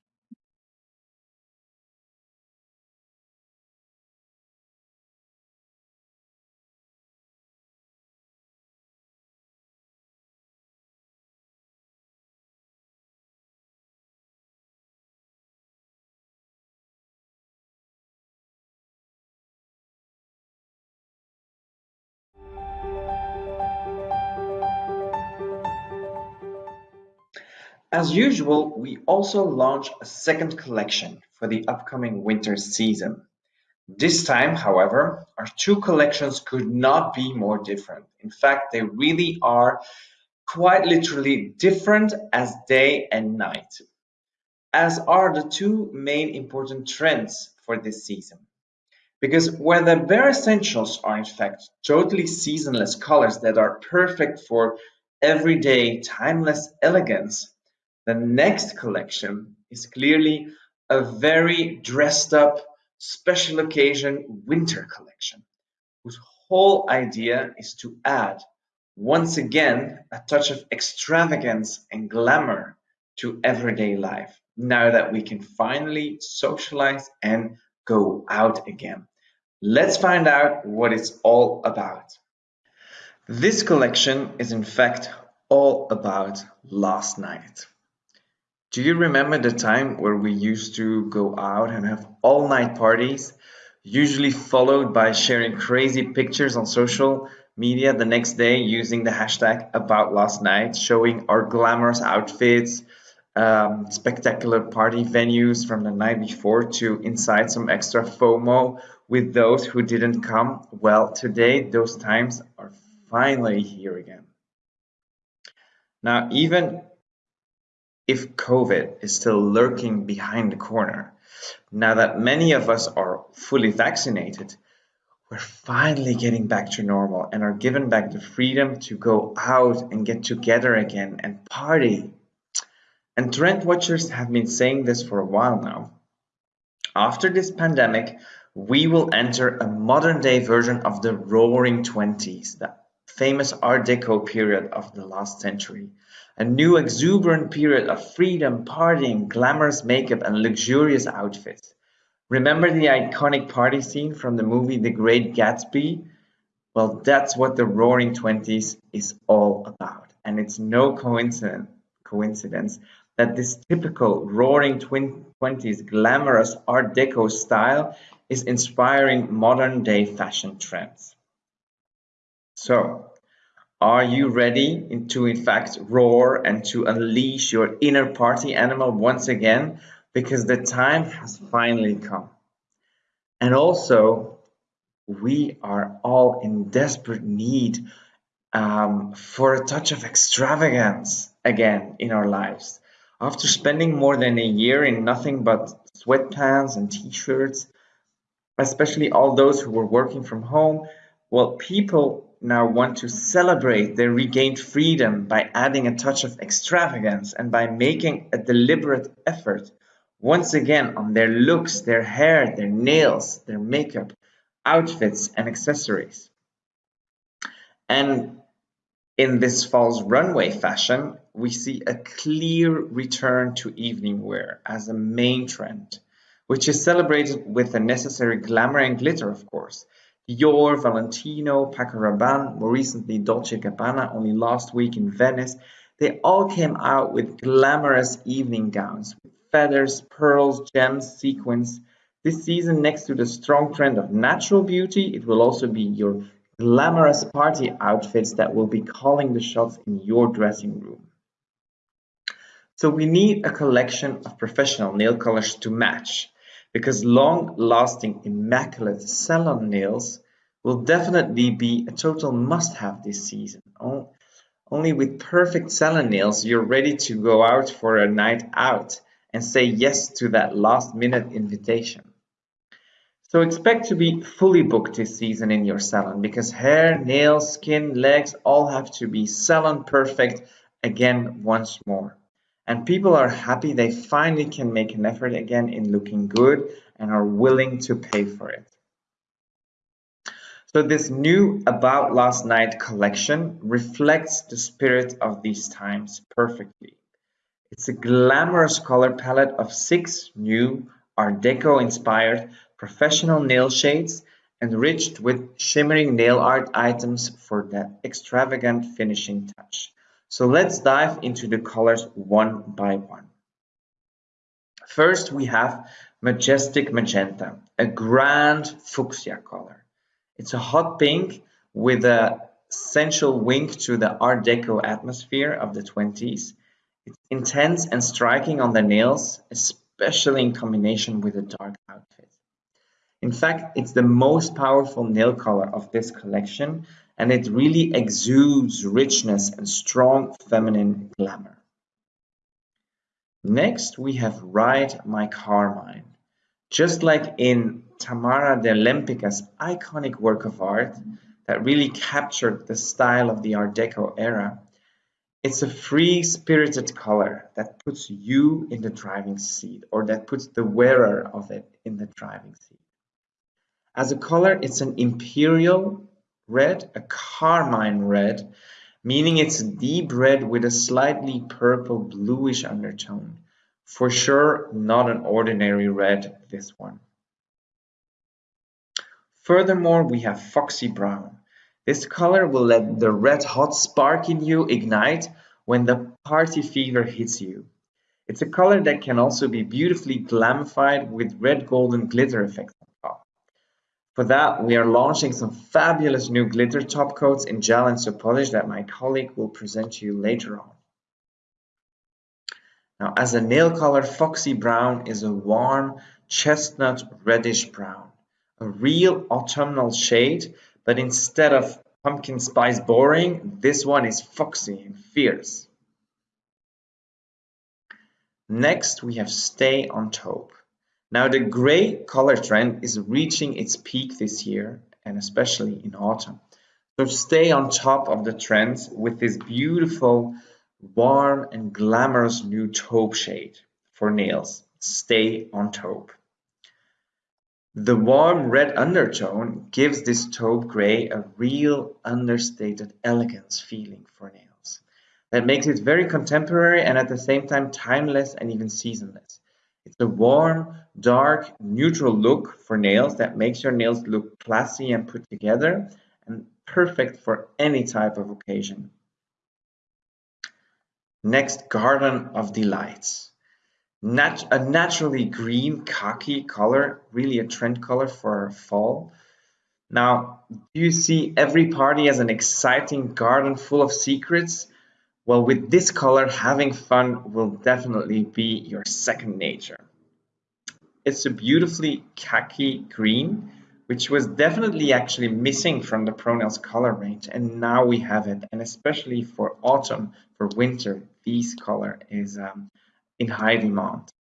[SPEAKER 3] As usual, we also launch a second collection for the upcoming winter season. This time, however, our two collections could not be more different. In fact, they really are quite literally different as day and night, as are the two main important trends for this season. Because where the bare essentials are in fact totally seasonless colors that are perfect for everyday timeless elegance, the next collection is clearly a very dressed up special occasion winter collection whose whole idea is to add once again a touch of extravagance and glamour to everyday life now that we can finally socialize and go out again. Let's find out what it's all about. This collection is in fact all about last night. Do you remember the time where we used to go out and have all night parties, usually followed by sharing crazy pictures on social media the next day using the hashtag about last night, showing our glamorous outfits, um, spectacular party venues from the night before to incite some extra FOMO with those who didn't come? Well, today those times are finally here again. Now, even if COVID is still lurking behind the corner. Now that many of us are fully vaccinated, we're finally getting back to normal and are given back the freedom to go out and get together again and party. And trend watchers have been saying this for a while now. After this pandemic, we will enter a modern day version of the roaring 20s, the famous Art Deco period of the last century. A new exuberant period of freedom, partying, glamorous makeup, and luxurious outfits. Remember the iconic party scene from the movie The Great Gatsby? Well, that's what the Roaring Twenties is all about. And it's no coincidence, coincidence that this typical Roaring Twenties glamorous Art Deco style is inspiring modern day fashion trends. So, are you ready to in fact roar and to unleash your inner party animal once again? because the time has finally come. And also, we are all in desperate need um, for a touch of extravagance again in our lives. After spending more than a year in nothing but sweatpants and t-shirts, especially all those who were working from home, well, people now want to celebrate their regained freedom by adding a touch of extravagance and by making a deliberate effort once again on their looks, their hair, their nails, their makeup, outfits, and accessories. And in this fall's runway fashion, we see a clear return to evening wear as a main trend, which is celebrated with the necessary glamour and glitter, of course. Dior, Valentino, Paco Rabanne, more recently Dolce Gabbana, only last week in Venice, they all came out with glamorous evening gowns with feathers, pearls, gems, sequins. This season, next to the strong trend of natural beauty, it will also be your glamorous party outfits that will be calling the shots in your dressing room. So we need a collection of professional nail colors to match because long-lasting immaculate salon nails will definitely be a total must-have this season. Only with perfect salon nails you're ready to go out for a night out and say yes to that last minute invitation. So expect to be fully booked this season in your salon because hair, nails, skin, legs all have to be salon perfect again once more. And people are happy they finally can make an effort again in looking good and are willing to pay for it. So this new About Last Night collection reflects the spirit of these times perfectly. It's a glamorous color palette of six new Art Deco-inspired professional nail shades enriched with shimmering nail art items for that extravagant finishing touch. So let's dive into the colors one by one. First, we have Majestic Magenta, a grand fuchsia color. It's a hot pink with a sensual wink to the Art Deco atmosphere of the 20s it's intense and striking on the nails, especially in combination with a dark outfit. In fact, it's the most powerful nail color of this collection and it really exudes richness and strong feminine glamour. Next, we have Ride My Carmine. Just like in Tamara de Lempicka's iconic work of art that really captured the style of the Art Deco era, it's a free-spirited color that puts you in the driving seat or that puts the wearer of it in the driving seat. As a color, it's an imperial red, a carmine red, meaning it's deep red with a slightly purple bluish undertone. For sure, not an ordinary red, this one. Furthermore, we have Foxy Brown. This color will let the red hot spark in you ignite when the party fever hits you. It's a color that can also be beautifully glamified with red golden glitter effects. For that, we are launching some fabulous new glitter top coats in gel and Sopolish that my colleague will present to you later on. Now, as a nail color, Foxy Brown is a warm chestnut reddish brown, a real autumnal shade but instead of pumpkin spice boring, this one is foxy and fierce. Next, we have Stay on Taupe. Now, the gray color trend is reaching its peak this year, and especially in autumn. So stay on top of the trends with this beautiful, warm and glamorous new taupe shade for nails. Stay on taupe. The warm red undertone gives this taupe gray a real understated elegance feeling for nails. That makes it very contemporary and at the same time timeless and even seasonless. It's a warm, dark, neutral look for nails that makes your nails look classy and put together and perfect for any type of occasion. Next, Garden of Delights. Nat a naturally green khaki color, really a trend color for fall. Now, do you see every party as an exciting garden full of secrets? Well, with this color, having fun will definitely be your second nature. It's a beautifully khaki green, which was definitely actually missing from the Pronails color range, and now we have it. And especially for autumn, for winter, this color is um, in high demand.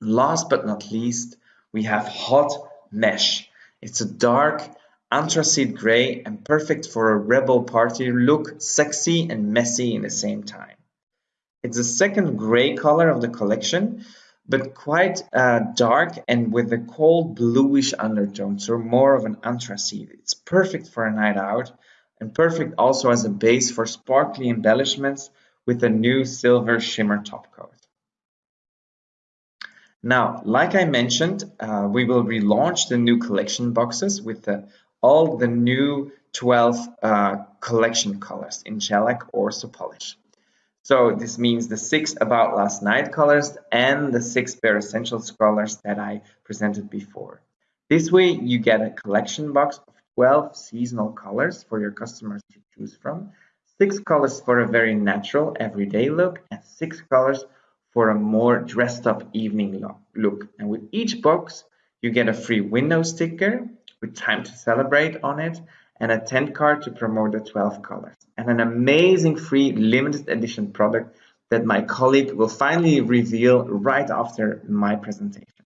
[SPEAKER 3] Last but not least, we have Hot Mesh. It's a dark anthracite gray and perfect for a rebel party look, sexy and messy in the same time. It's the second gray color of the collection, but quite uh, dark and with a cold bluish undertone, so more of an anthracite. It's perfect for a night out and perfect also as a base for sparkly embellishments with a new silver shimmer top coat. Now, like I mentioned, uh, we will relaunch the new collection boxes with the, all the new 12 uh, collection colors in Gelac or Sopolish. So this means the six About Last Night colors and the six Bare Essentials colors that I presented before. This way you get a collection box of 12 seasonal colors for your customers to choose from, six colors for a very natural everyday look, and six colors for a more dressed up evening look. And with each box, you get a free window sticker with time to celebrate on it and a tent card to promote the 12 colors and an amazing free limited edition product that my colleague will finally reveal right after my presentation.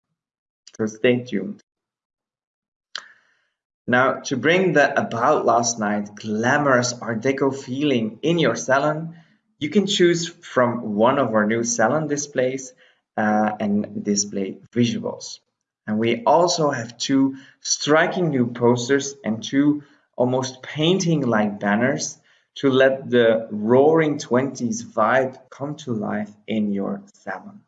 [SPEAKER 3] So stay tuned. Now, to bring the About Last Night glamorous Art Deco feeling in your salon, you can choose from one of our new salon displays uh, and display visuals. And we also have two striking new posters and two almost painting-like banners to let the roaring 20s vibe come to life in your salon.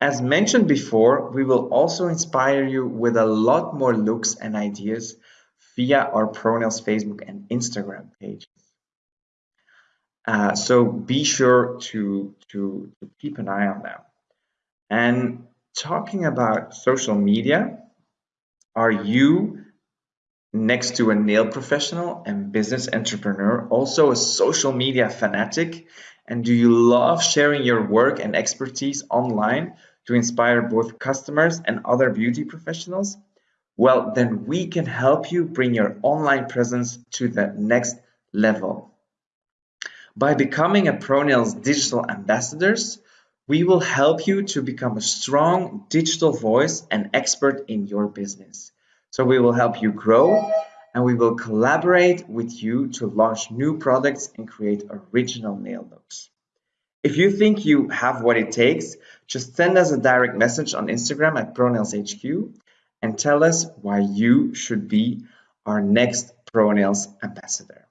[SPEAKER 3] As mentioned before, we will also inspire you with a lot more looks and ideas via our Pronails Facebook and Instagram pages. Uh, so be sure to, to, to keep an eye on them. And talking about social media, are you next to a nail professional and business entrepreneur also a social media fanatic? And do you love sharing your work and expertise online to inspire both customers and other beauty professionals? Well, then we can help you bring your online presence to the next level. By becoming a Pronails digital ambassadors, we will help you to become a strong digital voice and expert in your business. So we will help you grow and we will collaborate with you to launch new products and create original nail looks. If you think you have what it takes, just send us a direct message on Instagram at PronailsHQ and tell us why you should be our next Pronails ambassador.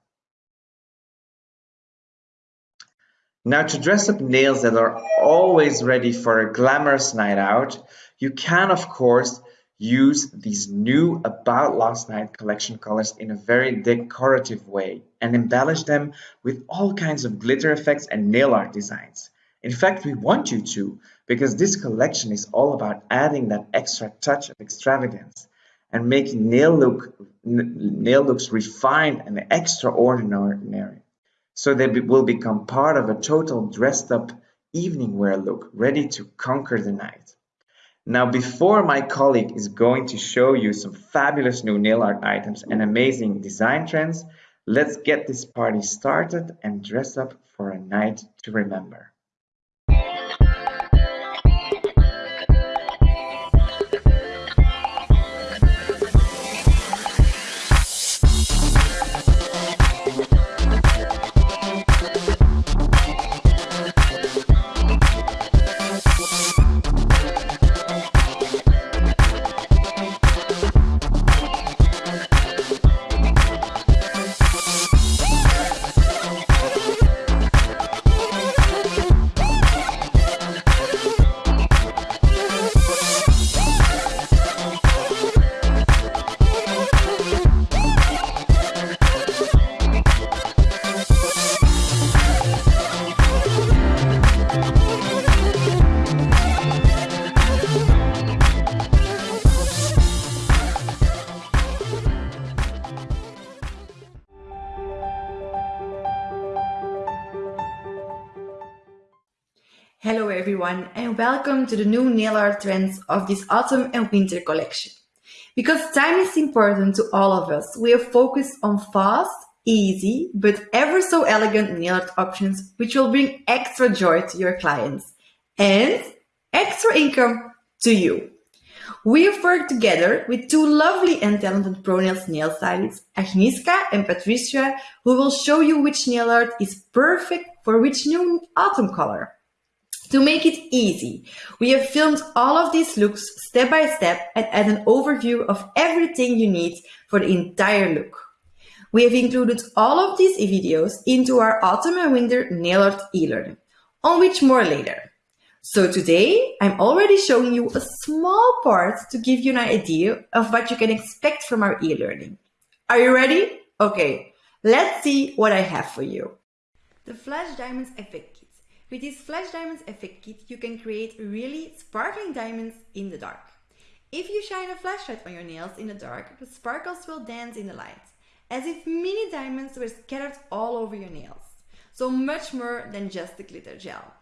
[SPEAKER 3] Now to dress up nails that are always ready for a glamorous night out, you can of course use these new About Last Night collection colors in a very decorative way and embellish them with all kinds of glitter effects and nail art designs. In fact, we want you to, because this collection is all about adding that extra touch of extravagance and making nail, look, nail looks refined and extraordinary so they will become part of a total dressed up evening wear look ready to conquer the night. Now before my colleague is going to show you some fabulous new nail art items and amazing design trends, Let's get this party started and dress up for a night to remember.
[SPEAKER 5] Hello everyone and welcome to the new nail art trends of this autumn and winter collection. Because time is important to all of us, we have focused on fast, easy, but ever so elegant nail art options which will bring extra joy to your clients and extra income to you. We have worked together with two lovely and talented ProNails nail stylists, Agnieszka and Patricia, who will show you which nail art is perfect for which new autumn color. To make it easy, we have filmed all of these looks step by step and add an overview of everything you need for the entire look. We have included all of these videos into our autumn and winter nail art e-learning, on which more later. So today, I'm already showing you a small part to give you an idea of what you can expect from our e-learning. Are you ready? Okay, let's see what I have for you. The Flash Diamonds Effect with this Flash Diamonds Effect Kit, you can create really sparkling diamonds in the dark. If you shine a flashlight on your nails in the dark, the sparkles will dance in the light, as if mini diamonds were scattered all over your nails. So much more than just the glitter gel.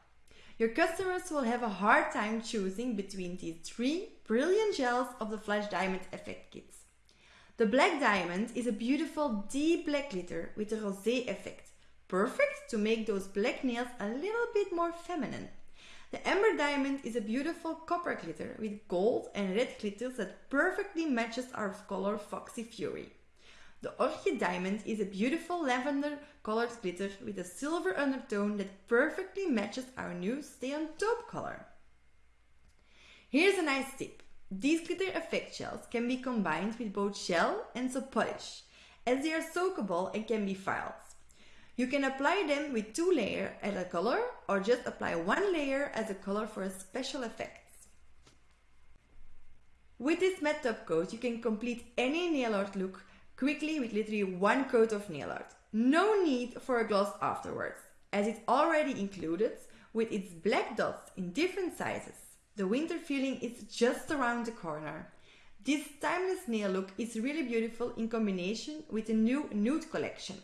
[SPEAKER 5] Your customers will have a hard time choosing between these three brilliant gels of the Flash Diamond Effect Kits. The black diamond is a beautiful deep black glitter with a rosé effect perfect to make those black nails a little bit more feminine. The Amber Diamond is a beautiful copper glitter with gold and red glitters that perfectly matches our color Foxy Fury. The Orchid Diamond is a beautiful lavender colored glitter with a silver undertone that perfectly matches our new Stay on Taupe color. Here's a nice tip. These glitter effect shells can be combined with both shell and Sopolish, as they are soakable and can be filed. You can apply them with two layers as a color or just apply one layer as a color for a special effects. With this matte top coat, you can complete any nail art look quickly with literally one coat of nail art. No need for a gloss afterwards, as it's already included with its black dots in different sizes. The winter feeling is just around the corner. This timeless nail look is really beautiful in combination with the new nude collection.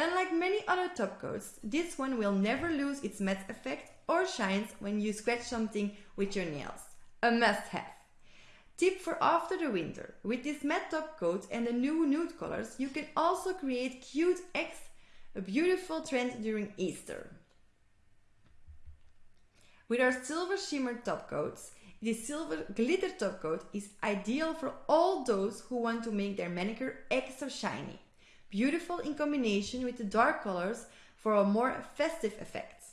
[SPEAKER 5] Unlike many other top coats, this one will never lose its matte effect or shines when you scratch something with your nails. A must-have. Tip for after the winter. With this matte top coat and the new nude colors, you can also create cute eggs, a beautiful trend during Easter. With our silver shimmer top coats, this silver glitter top coat is ideal for all those who want to make their manicure extra shiny beautiful in combination with the dark colors for a more festive effect.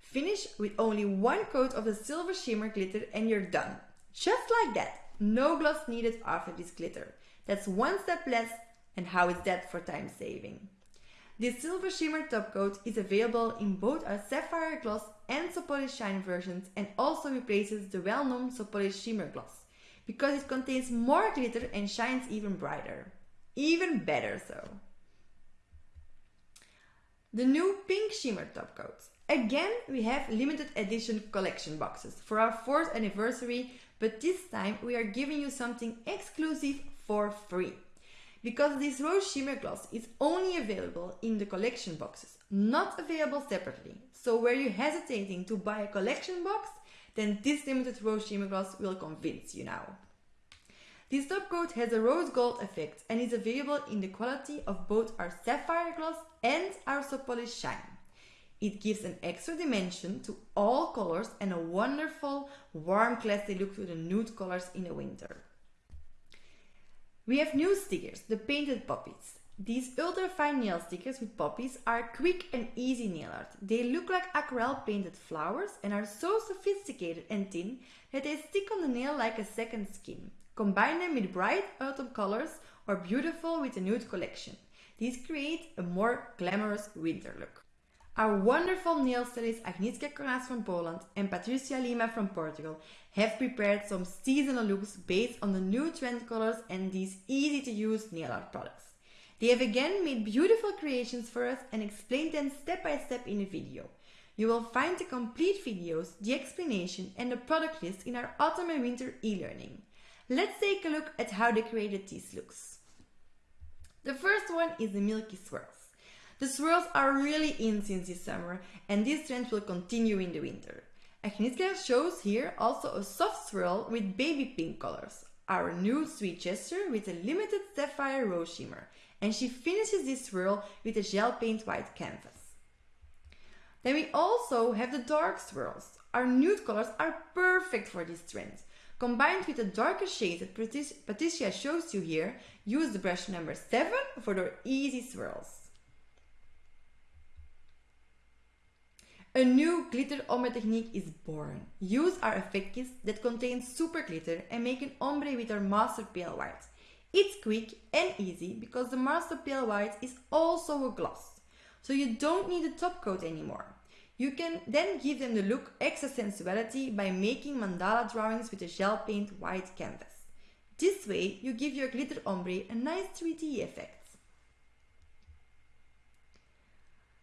[SPEAKER 5] Finish with only one coat of the silver shimmer glitter and you're done. Just like that, no gloss needed after this glitter. That's one step less and how is that for time saving? This silver shimmer top coat is available in both our sapphire gloss and Sopolish shine versions and also replaces the well-known Sopolish shimmer gloss because it contains more glitter and shines even brighter. Even better so. The new pink shimmer top coat. Again, we have limited edition collection boxes for our 4th anniversary, but this time we are giving you something exclusive for free. Because this rose shimmer gloss is only available in the collection boxes, not available separately. So were you hesitating to buy a collection box? Then this limited rose shimmer gloss will convince you now. This top coat has a rose gold effect and is available in the quality of both our sapphire gloss and our soft shine. It gives an extra dimension to all colors and a wonderful, warm, classy look to the nude colors in the winter. We have new stickers, the painted poppies. These ultra fine nail stickers with poppies are quick and easy nail art. They look like aquarelle painted flowers and are so sophisticated and thin that they stick on the nail like a second skin. Combine them with bright autumn colors or beautiful with a nude collection. These create a more glamorous winter look. Our wonderful nail stylists Agnieszka Konas from Poland and Patricia Lima from Portugal have prepared some seasonal looks based on the new trend colors and these easy to use nail art products. They have again made beautiful creations for us and explained them step by step in a video. You will find the complete videos, the explanation and the product list in our autumn and winter e-learning. Let's take a look at how they created these looks. The first one is the Milky Swirls. The swirls are really in since this summer and this trend will continue in the winter. Agnieszka shows here also a soft swirl with baby pink colors, our new sweet gesture with a limited sapphire rose shimmer, and she finishes this swirl with a gel paint white canvas. Then we also have the dark swirls. Our nude colors are perfect for this trend. Combined with the darker shades that Patricia shows you here, use the brush number 7 for their easy swirls. A new glitter ombre technique is born. Use our effect kits that contain super glitter and make an ombre with our master pale white. It's quick and easy because the master pale white is also a gloss. So you don't need a top coat anymore. You can then give them the look extra sensuality by making mandala drawings with a gel paint white canvas. This way you give your glitter ombre a nice 3D effect.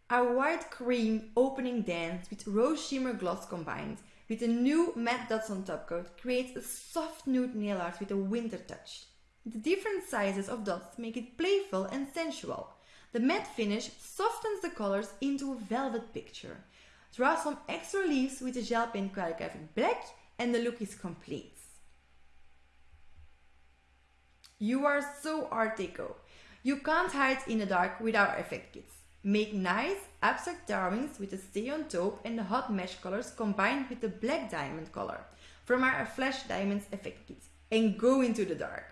[SPEAKER 5] A white cream opening dance with rose shimmer gloss combined with a new matte dots on top coat creates a soft nude nail art with a winter touch. The different sizes of dots make it playful and sensual. The matte finish softens the colors into a velvet picture. Draw some extra leaves with a gel paint calligraphic black and the look is complete. You are so art deco. You can't hide in the dark with our effect kits. Make nice abstract drawings with the stay on taupe and the hot mesh colors combined with the black diamond color from our Flash Diamonds effect kit and go into the dark.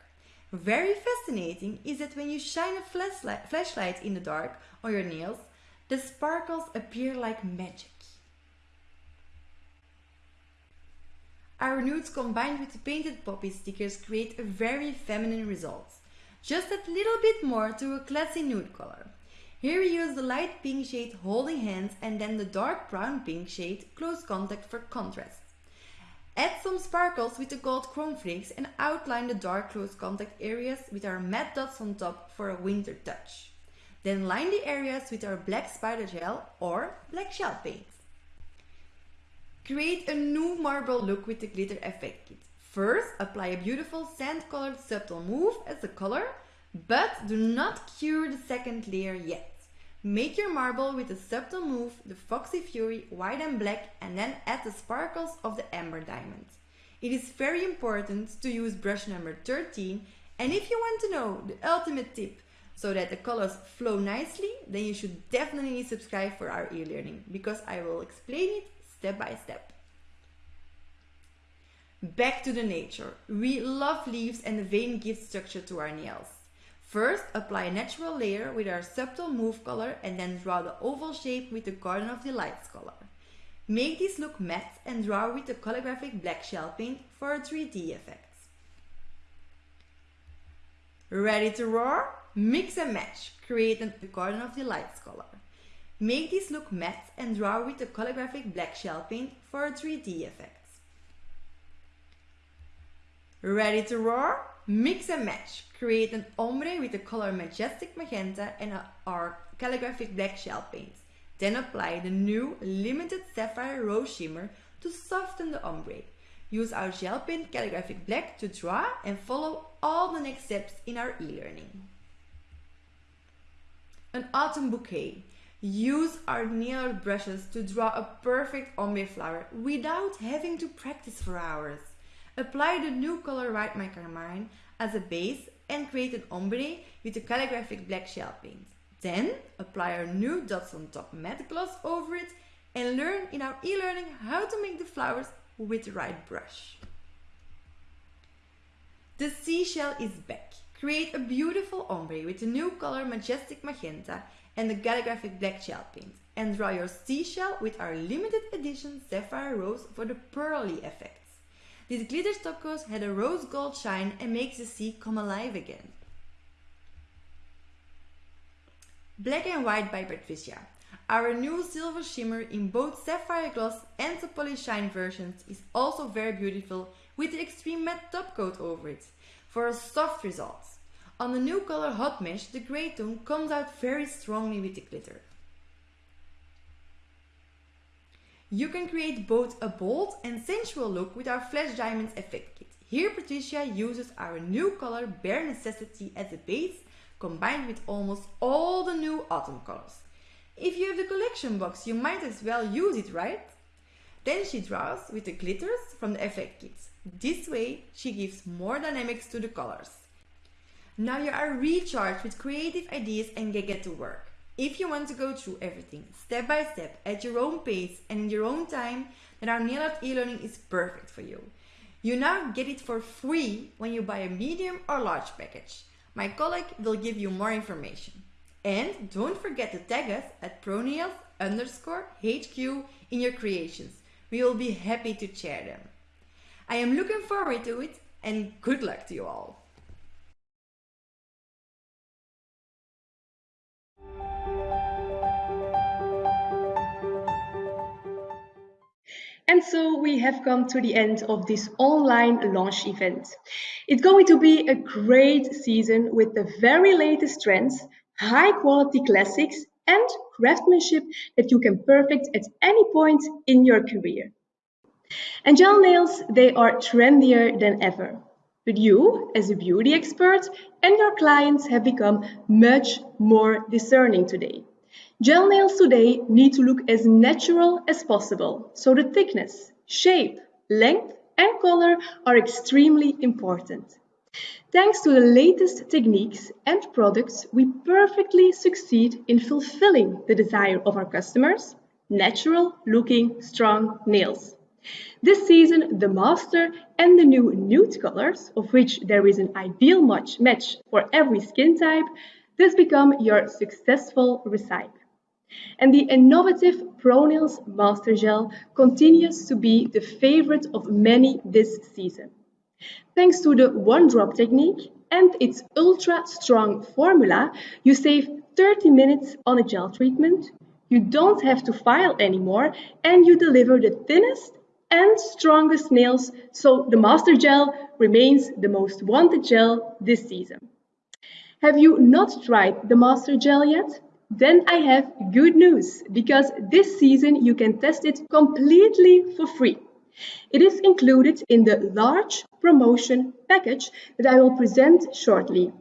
[SPEAKER 5] Very fascinating is that when you shine a flashlight in the dark on your nails, the sparkles appear like magic. Our nudes combined with the painted poppy stickers create a very feminine result. Just a little bit more to a classy nude color. Here we use the light pink shade holding hands and then the dark brown pink shade close contact for contrast. Add some sparkles with the gold chrome flakes and outline the dark close contact areas with our matte dots on top for a winter touch. Then line the areas with our black spider gel or black shell paint. Create a new marble look with the glitter effect kit. First, apply a beautiful sand colored subtle mauve as the color but do not cure the second layer yet. Make your marble with a subtle mauve, the Foxy Fury, white and black, and then add the sparkles of the Amber Diamond. It is very important to use brush number 13, and if you want to know the ultimate tip so that the colors flow nicely, then you should definitely subscribe for our e-learning, because I will explain it step by step. Back to the nature. We love leaves and the vein gives structure to our nails. First, apply a natural layer with our subtle mauve color and then draw the oval shape with the Garden of Delights color. Make this look matte and draw with the calligraphic black shell paint for a 3D effect. Ready to roar? Mix and match. Create the Garden of Delights color. Make this look matte and draw with the calligraphic black shell paint for a 3D effect. Ready to roar? Mix and match. Create an ombre with the color Majestic Magenta and our calligraphic black shell paint. Then apply the new limited sapphire rose shimmer to soften the ombre. Use our gel paint calligraphic black to draw and follow all the next steps in our e-learning. An autumn bouquet. Use our nail brushes to draw a perfect ombre flower without having to practice for hours. Apply the new color White My Carmine, as a base and create an ombre with a calligraphic black shell paint. Then apply our new dots on top matte gloss over it and learn in our e-learning how to make the flowers with the right brush. The seashell is back. Create a beautiful ombre with the new color Majestic Magenta and the calligraphic black gel paint and draw your seashell with our limited edition Sapphire Rose for the pearly effects. This glitter top had a rose gold shine and makes the sea come alive again. Black and White by Patricia. Our new silver shimmer in both sapphire gloss and Sapoli shine versions is also very beautiful with the extreme matte top coat over it for a soft result. On the new color Hot Mesh, the grey tone comes out very strongly with the glitter. You can create both a bold and sensual look with our Flash Diamonds effect kit. Here Patricia uses our new color Bare Necessity as a base combined with almost all the new autumn colors. If you have the collection box, you might as well use it, right? Then she draws with the glitters from the effect kits. This way, she gives more dynamics to the colors. Now you are recharged with creative ideas and get to work. If you want to go through everything step by step at your own pace and in your own time, then our art e-learning is perfect for you. You now get it for free when you buy a medium or large package. My colleague will give you more information. And don't forget to tag us at pronails underscore HQ in your creations. We will be happy to share them. I am looking forward to it and good luck to you all.
[SPEAKER 6] And so we have come to the end of this online launch event. It's going to be a great season with the very latest trends, high quality classics and craftsmanship that you can perfect at any point in your career. And gel nails, they are trendier than ever. But you, as a beauty expert, and your clients have become much more discerning today. Gel nails today need to look as natural as possible, so the thickness, shape, length and color are extremely important. Thanks to the latest techniques and products, we perfectly succeed in fulfilling the desire of our customers, natural looking strong nails. This season, the Master and the new nude colors, of which there is an ideal match, match for every skin type, this become your successful recipe. And the innovative ProNails Master Gel continues to be the favorite of many this season. Thanks to the one drop technique and its ultra strong formula, you save 30 minutes on a gel treatment, you don't have to file anymore, and you deliver the thinnest and strongest nails, so the Master Gel remains the most wanted gel this season. Have you not tried the Master Gel yet? Then I have good news because this season you can test it completely for free. It is included in the large promotion package that I will present shortly.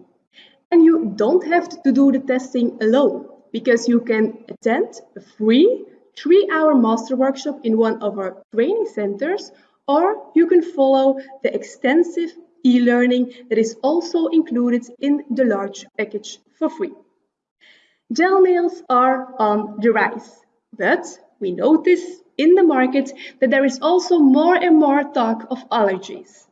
[SPEAKER 6] And you don't have to do the testing alone because you can attend a free three-hour master workshop in one of our training centers or you can follow the extensive e-learning that is also included in the large package for free. Gel nails are on the rise, but we notice in the market that there is also more and more talk of allergies.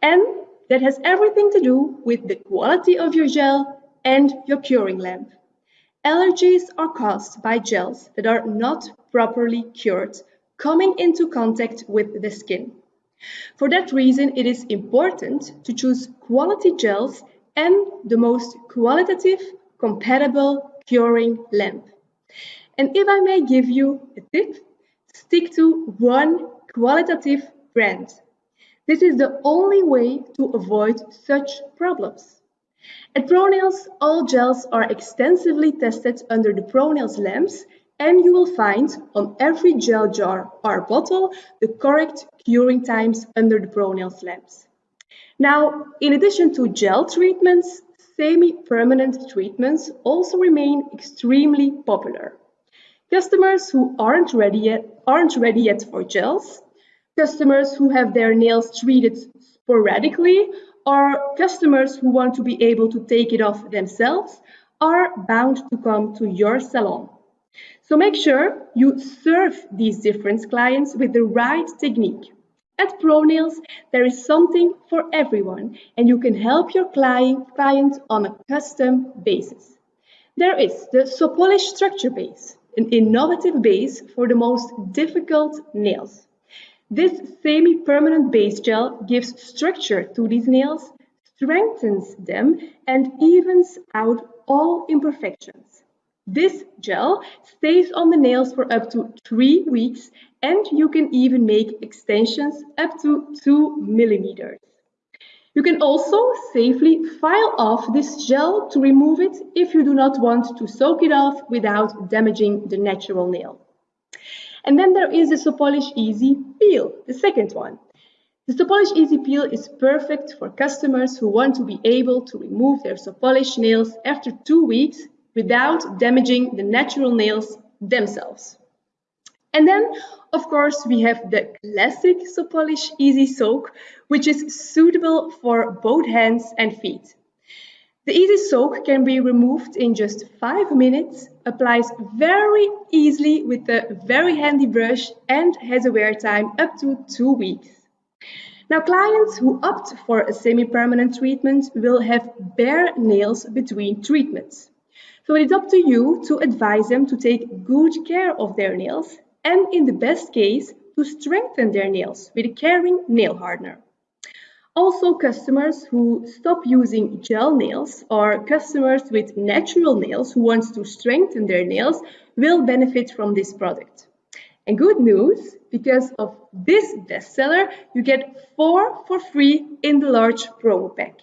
[SPEAKER 6] And that has everything to do with the quality of your gel and your curing lamp. Allergies are caused by gels that are not properly cured, coming into contact with the skin. For that reason, it is important to choose quality gels and the most qualitative, compatible curing lamp. And if I may give you a tip, stick to one qualitative brand. This is the only way to avoid such problems. At ProNails, all gels are extensively tested under the ProNails lamps and you will find on every gel jar or bottle the correct curing times under the ProNails lamps. Now, in addition to gel treatments, semi-permanent treatments also remain extremely popular. Customers who aren't ready yet aren't ready yet for gels, customers who have their nails treated sporadically, or customers who want to be able to take it off themselves are bound to come to your salon. So make sure you serve these different clients with the right technique. At ProNails, there is something for everyone and you can help your client, on a custom basis. There is the Sopolish Structure Base, an innovative base for the most difficult nails. This semi-permanent base gel gives structure to these nails, strengthens them and evens out all imperfections. This gel stays on the nails for up to three weeks and you can even make extensions up to two millimeters. You can also safely file off this gel to remove it if you do not want to soak it off without damaging the natural nail. And then there is the Sopolish Easy Peel, the second one. The Sopolish Easy Peel is perfect for customers who want to be able to remove their Sopolish nails after two weeks without damaging the natural nails themselves. And then, of course, we have the classic Sopolish Easy Soak, which is suitable for both hands and feet. The Easy Soak can be removed in just 5 minutes, applies very easily with a very handy brush and has a wear time up to 2 weeks. Now, clients who opt for a semi-permanent treatment will have bare nails between treatments. So it's up to you to advise them to take good care of their nails and in the best case, to strengthen their nails with a caring nail hardener. Also, customers who stop using gel nails or customers with natural nails who want to strengthen their nails will benefit from this product. And good news, because of this bestseller, you get four for free in the large promo pack.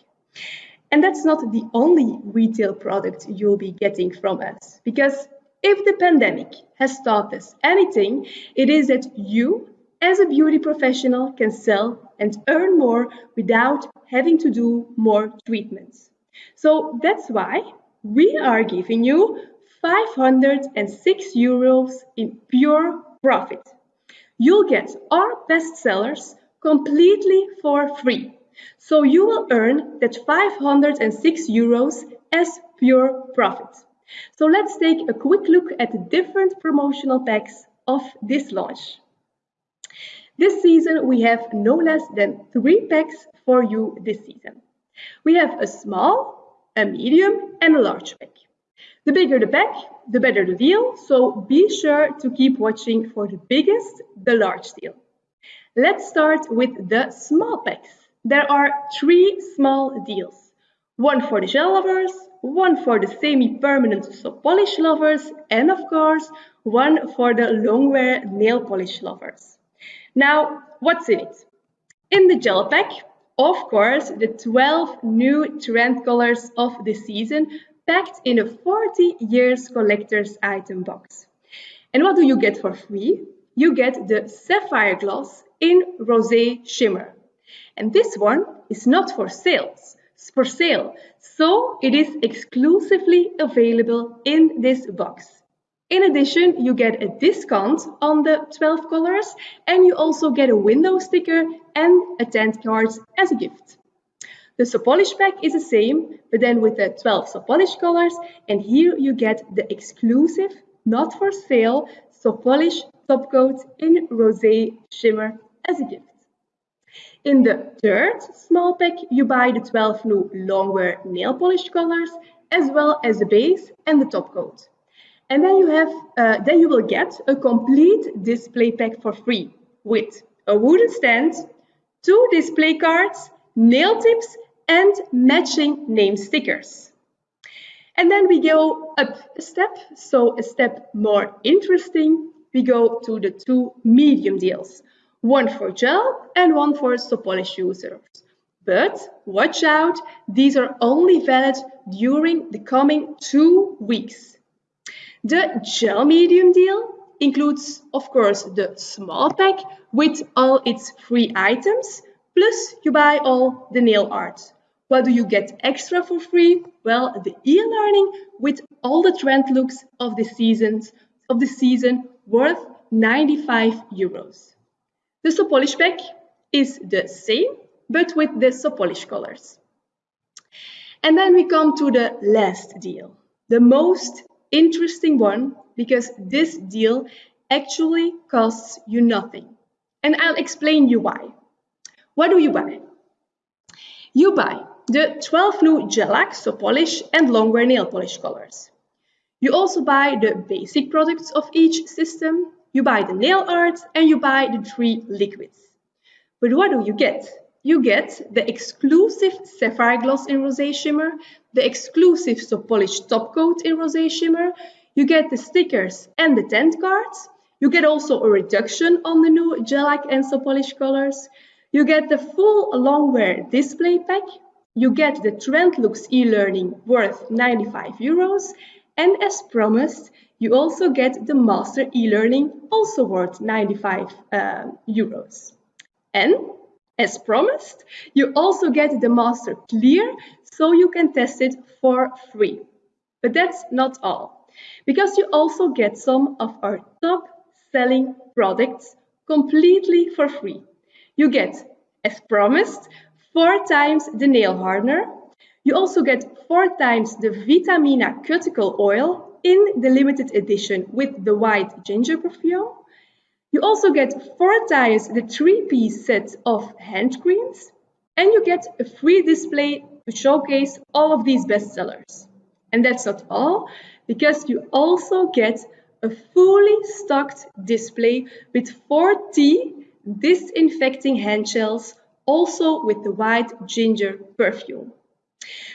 [SPEAKER 6] And that's not the only retail product you'll be getting from us, because if the pandemic has taught us anything, it is that you, as a beauty professional, can sell and earn more without having to do more treatments. So that's why we are giving you 506 euros in pure profit. You'll get our bestsellers completely for free. So you will earn that 506 euros as pure profit. So let's take a quick look at the different promotional packs of this launch. This season we have no less than three packs for you this season. We have a small, a medium and a large pack. The bigger the pack, the better the deal, so be sure to keep watching for the biggest, the large deal. Let's start with the small packs. There are three small deals. One for the gel lovers, one for the semi-permanent Sopolish lovers, and of course, one for the long wear nail polish lovers. Now, what's in it? In the gel pack, of course, the 12 new trend colors of the season packed in a 40 years collector's item box. And what do you get for free? You get the Sapphire Gloss in Rosé Shimmer. And this one is not for sales, it's for sale. So it is exclusively available in this box. In addition, you get a discount on the 12 colors and you also get a window sticker and a tent card as a gift. The Sopolish pack is the same, but then with the 12 Sopolish colors, and here you get the exclusive, not for sale, Sopolish top coat in Rosé Shimmer as a gift. In the third small pack, you buy the 12 new longwear nail polish colors, as well as the base and the top coat. And then you have, uh, then you will get a complete display pack for free with a wooden stand, two display cards, nail tips, and matching name stickers. And then we go up a step, so a step more interesting, we go to the two medium deals, one for gel and one for Sopolish users. But watch out, these are only valid during the coming two weeks. The gel medium deal includes, of course, the small pack with all its free items, plus you buy all the nail art. What do you get extra for free? Well, the e-learning with all the trend looks of the seasons of the season worth 95 euros. The Sopolish pack is the same, but with the Sopolish colors. And then we come to the last deal, the most interesting one, because this deal actually costs you nothing. And I'll explain you why. What do you buy? You buy the 12 new Gelac Sopolish and Longwear nail polish colors. You also buy the basic products of each system, you buy the nail art, and you buy the three liquids. But what do you get? You get the exclusive Sapphire Gloss in Rosé Shimmer, the exclusive Sopolish Top Coat in Rosé Shimmer, you get the stickers and the tent cards, you get also a reduction on the new Gelac and Sopolish colors, you get the full Longwear display pack, you get the Trendlooks e-learning worth 95 euros, and as promised, you also get the Master e-learning also worth 95 uh, euros. And as promised, you also get the Master Clear so you can test it for free. But that's not all, because you also get some of our top selling products completely for free. You get, as promised, four times the nail hardener. You also get four times the Vitamina cuticle oil in the limited edition with the white ginger perfume. You also get four times the three-piece set of hand creams. And you get a free display to showcase all of these bestsellers. And that's not all, because you also get a fully stocked display with 40 disinfecting hand gels also with the white ginger perfume.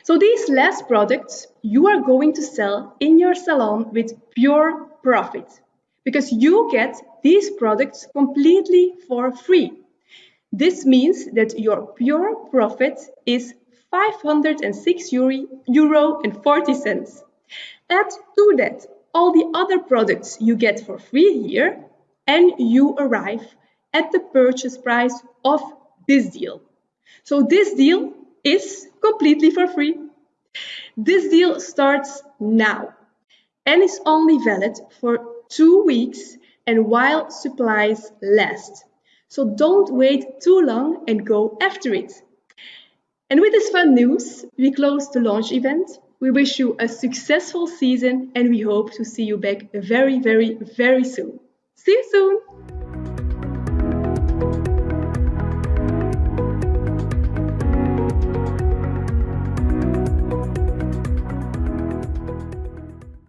[SPEAKER 6] So these last products you are going to sell in your salon with pure profit because you get these products completely for free. This means that your pure profit is 506 euro and 40 cents. Add to that all the other products you get for free here and you arrive at the purchase price of this deal. So this deal is completely for free. This deal starts now and is only valid for two weeks and while supplies last. So don't wait too long and go after it. And with this fun news, we close the launch event. We wish you a successful season and we hope to see you back very, very, very soon. See you soon!